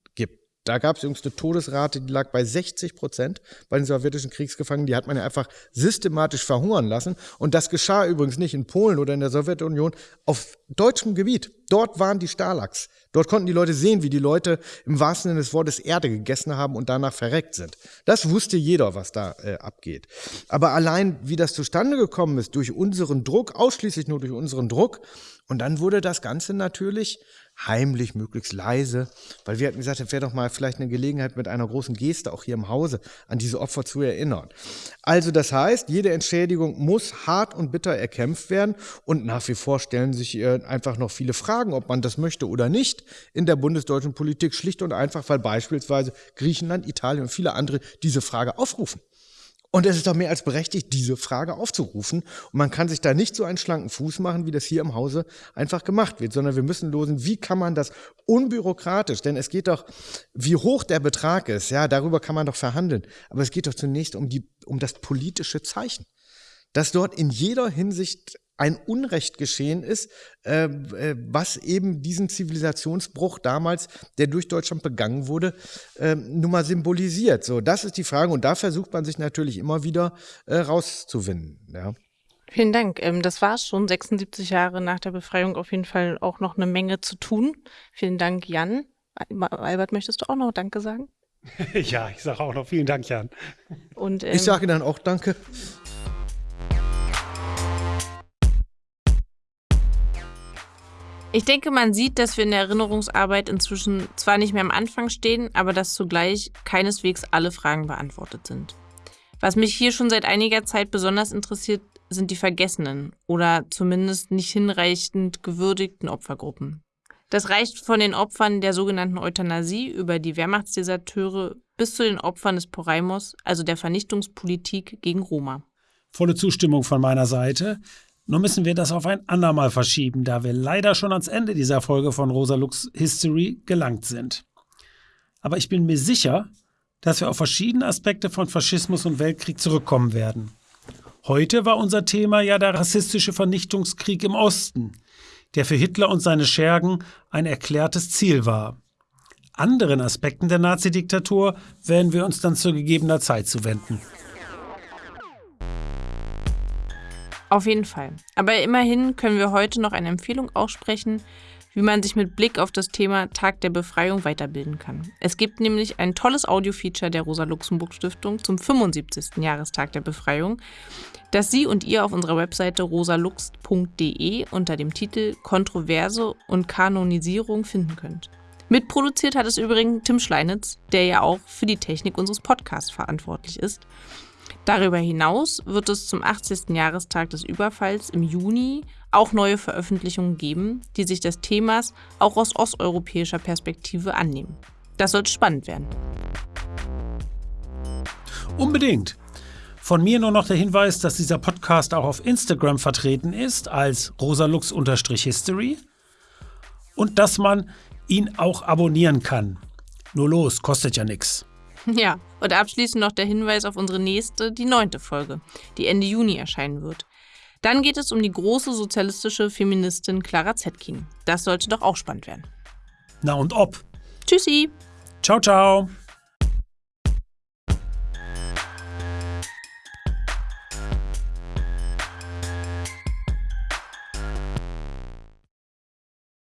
da gab es übrigens eine Todesrate, die lag bei 60 Prozent bei den sowjetischen Kriegsgefangenen. Die hat man ja einfach systematisch verhungern lassen. Und das geschah übrigens nicht in Polen oder in der Sowjetunion auf deutschem Gebiet. Dort waren die Stalags. Dort konnten die Leute sehen, wie die Leute im wahrsten Sinne des Wortes Erde gegessen haben und danach verreckt sind. Das wusste jeder, was da äh, abgeht. Aber allein, wie das zustande gekommen ist, durch unseren Druck, ausschließlich nur durch unseren Druck, und dann wurde das Ganze natürlich heimlich, möglichst leise, weil wir hatten gesagt, es wäre doch mal vielleicht eine Gelegenheit mit einer großen Geste auch hier im Hause an diese Opfer zu erinnern. Also das heißt, jede Entschädigung muss hart und bitter erkämpft werden und nach wie vor stellen sich äh, einfach noch viele Fragen, ob man das möchte oder nicht in der bundesdeutschen Politik, schlicht und einfach, weil beispielsweise Griechenland, Italien und viele andere diese Frage aufrufen. Und es ist doch mehr als berechtigt, diese Frage aufzurufen. Und man kann sich da nicht so einen schlanken Fuß machen, wie das hier im Hause einfach gemacht wird, sondern wir müssen losen, wie kann man das unbürokratisch, denn es geht doch, wie hoch der Betrag ist, ja, darüber kann man doch verhandeln. Aber es geht doch zunächst um die, um das politische Zeichen. Dass dort in jeder Hinsicht ein Unrecht geschehen ist, äh, äh, was eben diesen Zivilisationsbruch damals, der durch Deutschland begangen wurde, äh, nun mal symbolisiert. So, das ist die Frage und da versucht man sich natürlich immer wieder äh, rauszuwinden. Ja. Vielen Dank. Ähm, das war es schon. 76 Jahre nach der Befreiung auf jeden Fall auch noch eine Menge zu tun. Vielen Dank, Jan. Albert, möchtest du auch noch Danke sagen? ja, ich sage auch noch vielen Dank, Jan. Und, ähm, ich sage dann auch Danke. Ich denke, man sieht, dass wir in der Erinnerungsarbeit inzwischen zwar nicht mehr am Anfang stehen, aber dass zugleich keineswegs alle Fragen beantwortet sind. Was mich hier schon seit einiger Zeit besonders interessiert, sind die vergessenen oder zumindest nicht hinreichend gewürdigten Opfergruppen. Das reicht von den Opfern der sogenannten Euthanasie über die Wehrmachtsdeserteure bis zu den Opfern des Poraimos, also der Vernichtungspolitik gegen Roma. Volle Zustimmung von meiner Seite. Nur müssen wir das auf ein andermal verschieben, da wir leider schon ans Ende dieser Folge von Rosa Lux History gelangt sind. Aber ich bin mir sicher, dass wir auf verschiedene Aspekte von Faschismus und Weltkrieg zurückkommen werden. Heute war unser Thema ja der rassistische Vernichtungskrieg im Osten, der für Hitler und seine Schergen ein erklärtes Ziel war. Anderen Aspekten der Nazidiktatur werden wir uns dann zu gegebener Zeit zuwenden. Auf jeden Fall. Aber immerhin können wir heute noch eine Empfehlung aussprechen, wie man sich mit Blick auf das Thema Tag der Befreiung weiterbilden kann. Es gibt nämlich ein tolles Audio-Feature der Rosa-Luxemburg-Stiftung zum 75. Jahrestag der Befreiung, das Sie und ihr auf unserer Webseite rosalux.de unter dem Titel Kontroverse und Kanonisierung finden könnt. Mitproduziert hat es übrigens Tim Schleinitz, der ja auch für die Technik unseres Podcasts verantwortlich ist. Darüber hinaus wird es zum 80. Jahrestag des Überfalls im Juni auch neue Veröffentlichungen geben, die sich des Themas auch aus osteuropäischer Perspektive annehmen. Das sollte spannend werden. Unbedingt. Von mir nur noch der Hinweis, dass dieser Podcast auch auf Instagram vertreten ist als rosalux-history und dass man ihn auch abonnieren kann. Nur los, kostet ja nichts. Ja, und abschließend noch der Hinweis auf unsere nächste, die neunte Folge, die Ende Juni erscheinen wird. Dann geht es um die große sozialistische Feministin Clara Zetkin. Das sollte doch auch spannend werden. Na und ob. Tschüssi. Ciao, ciao.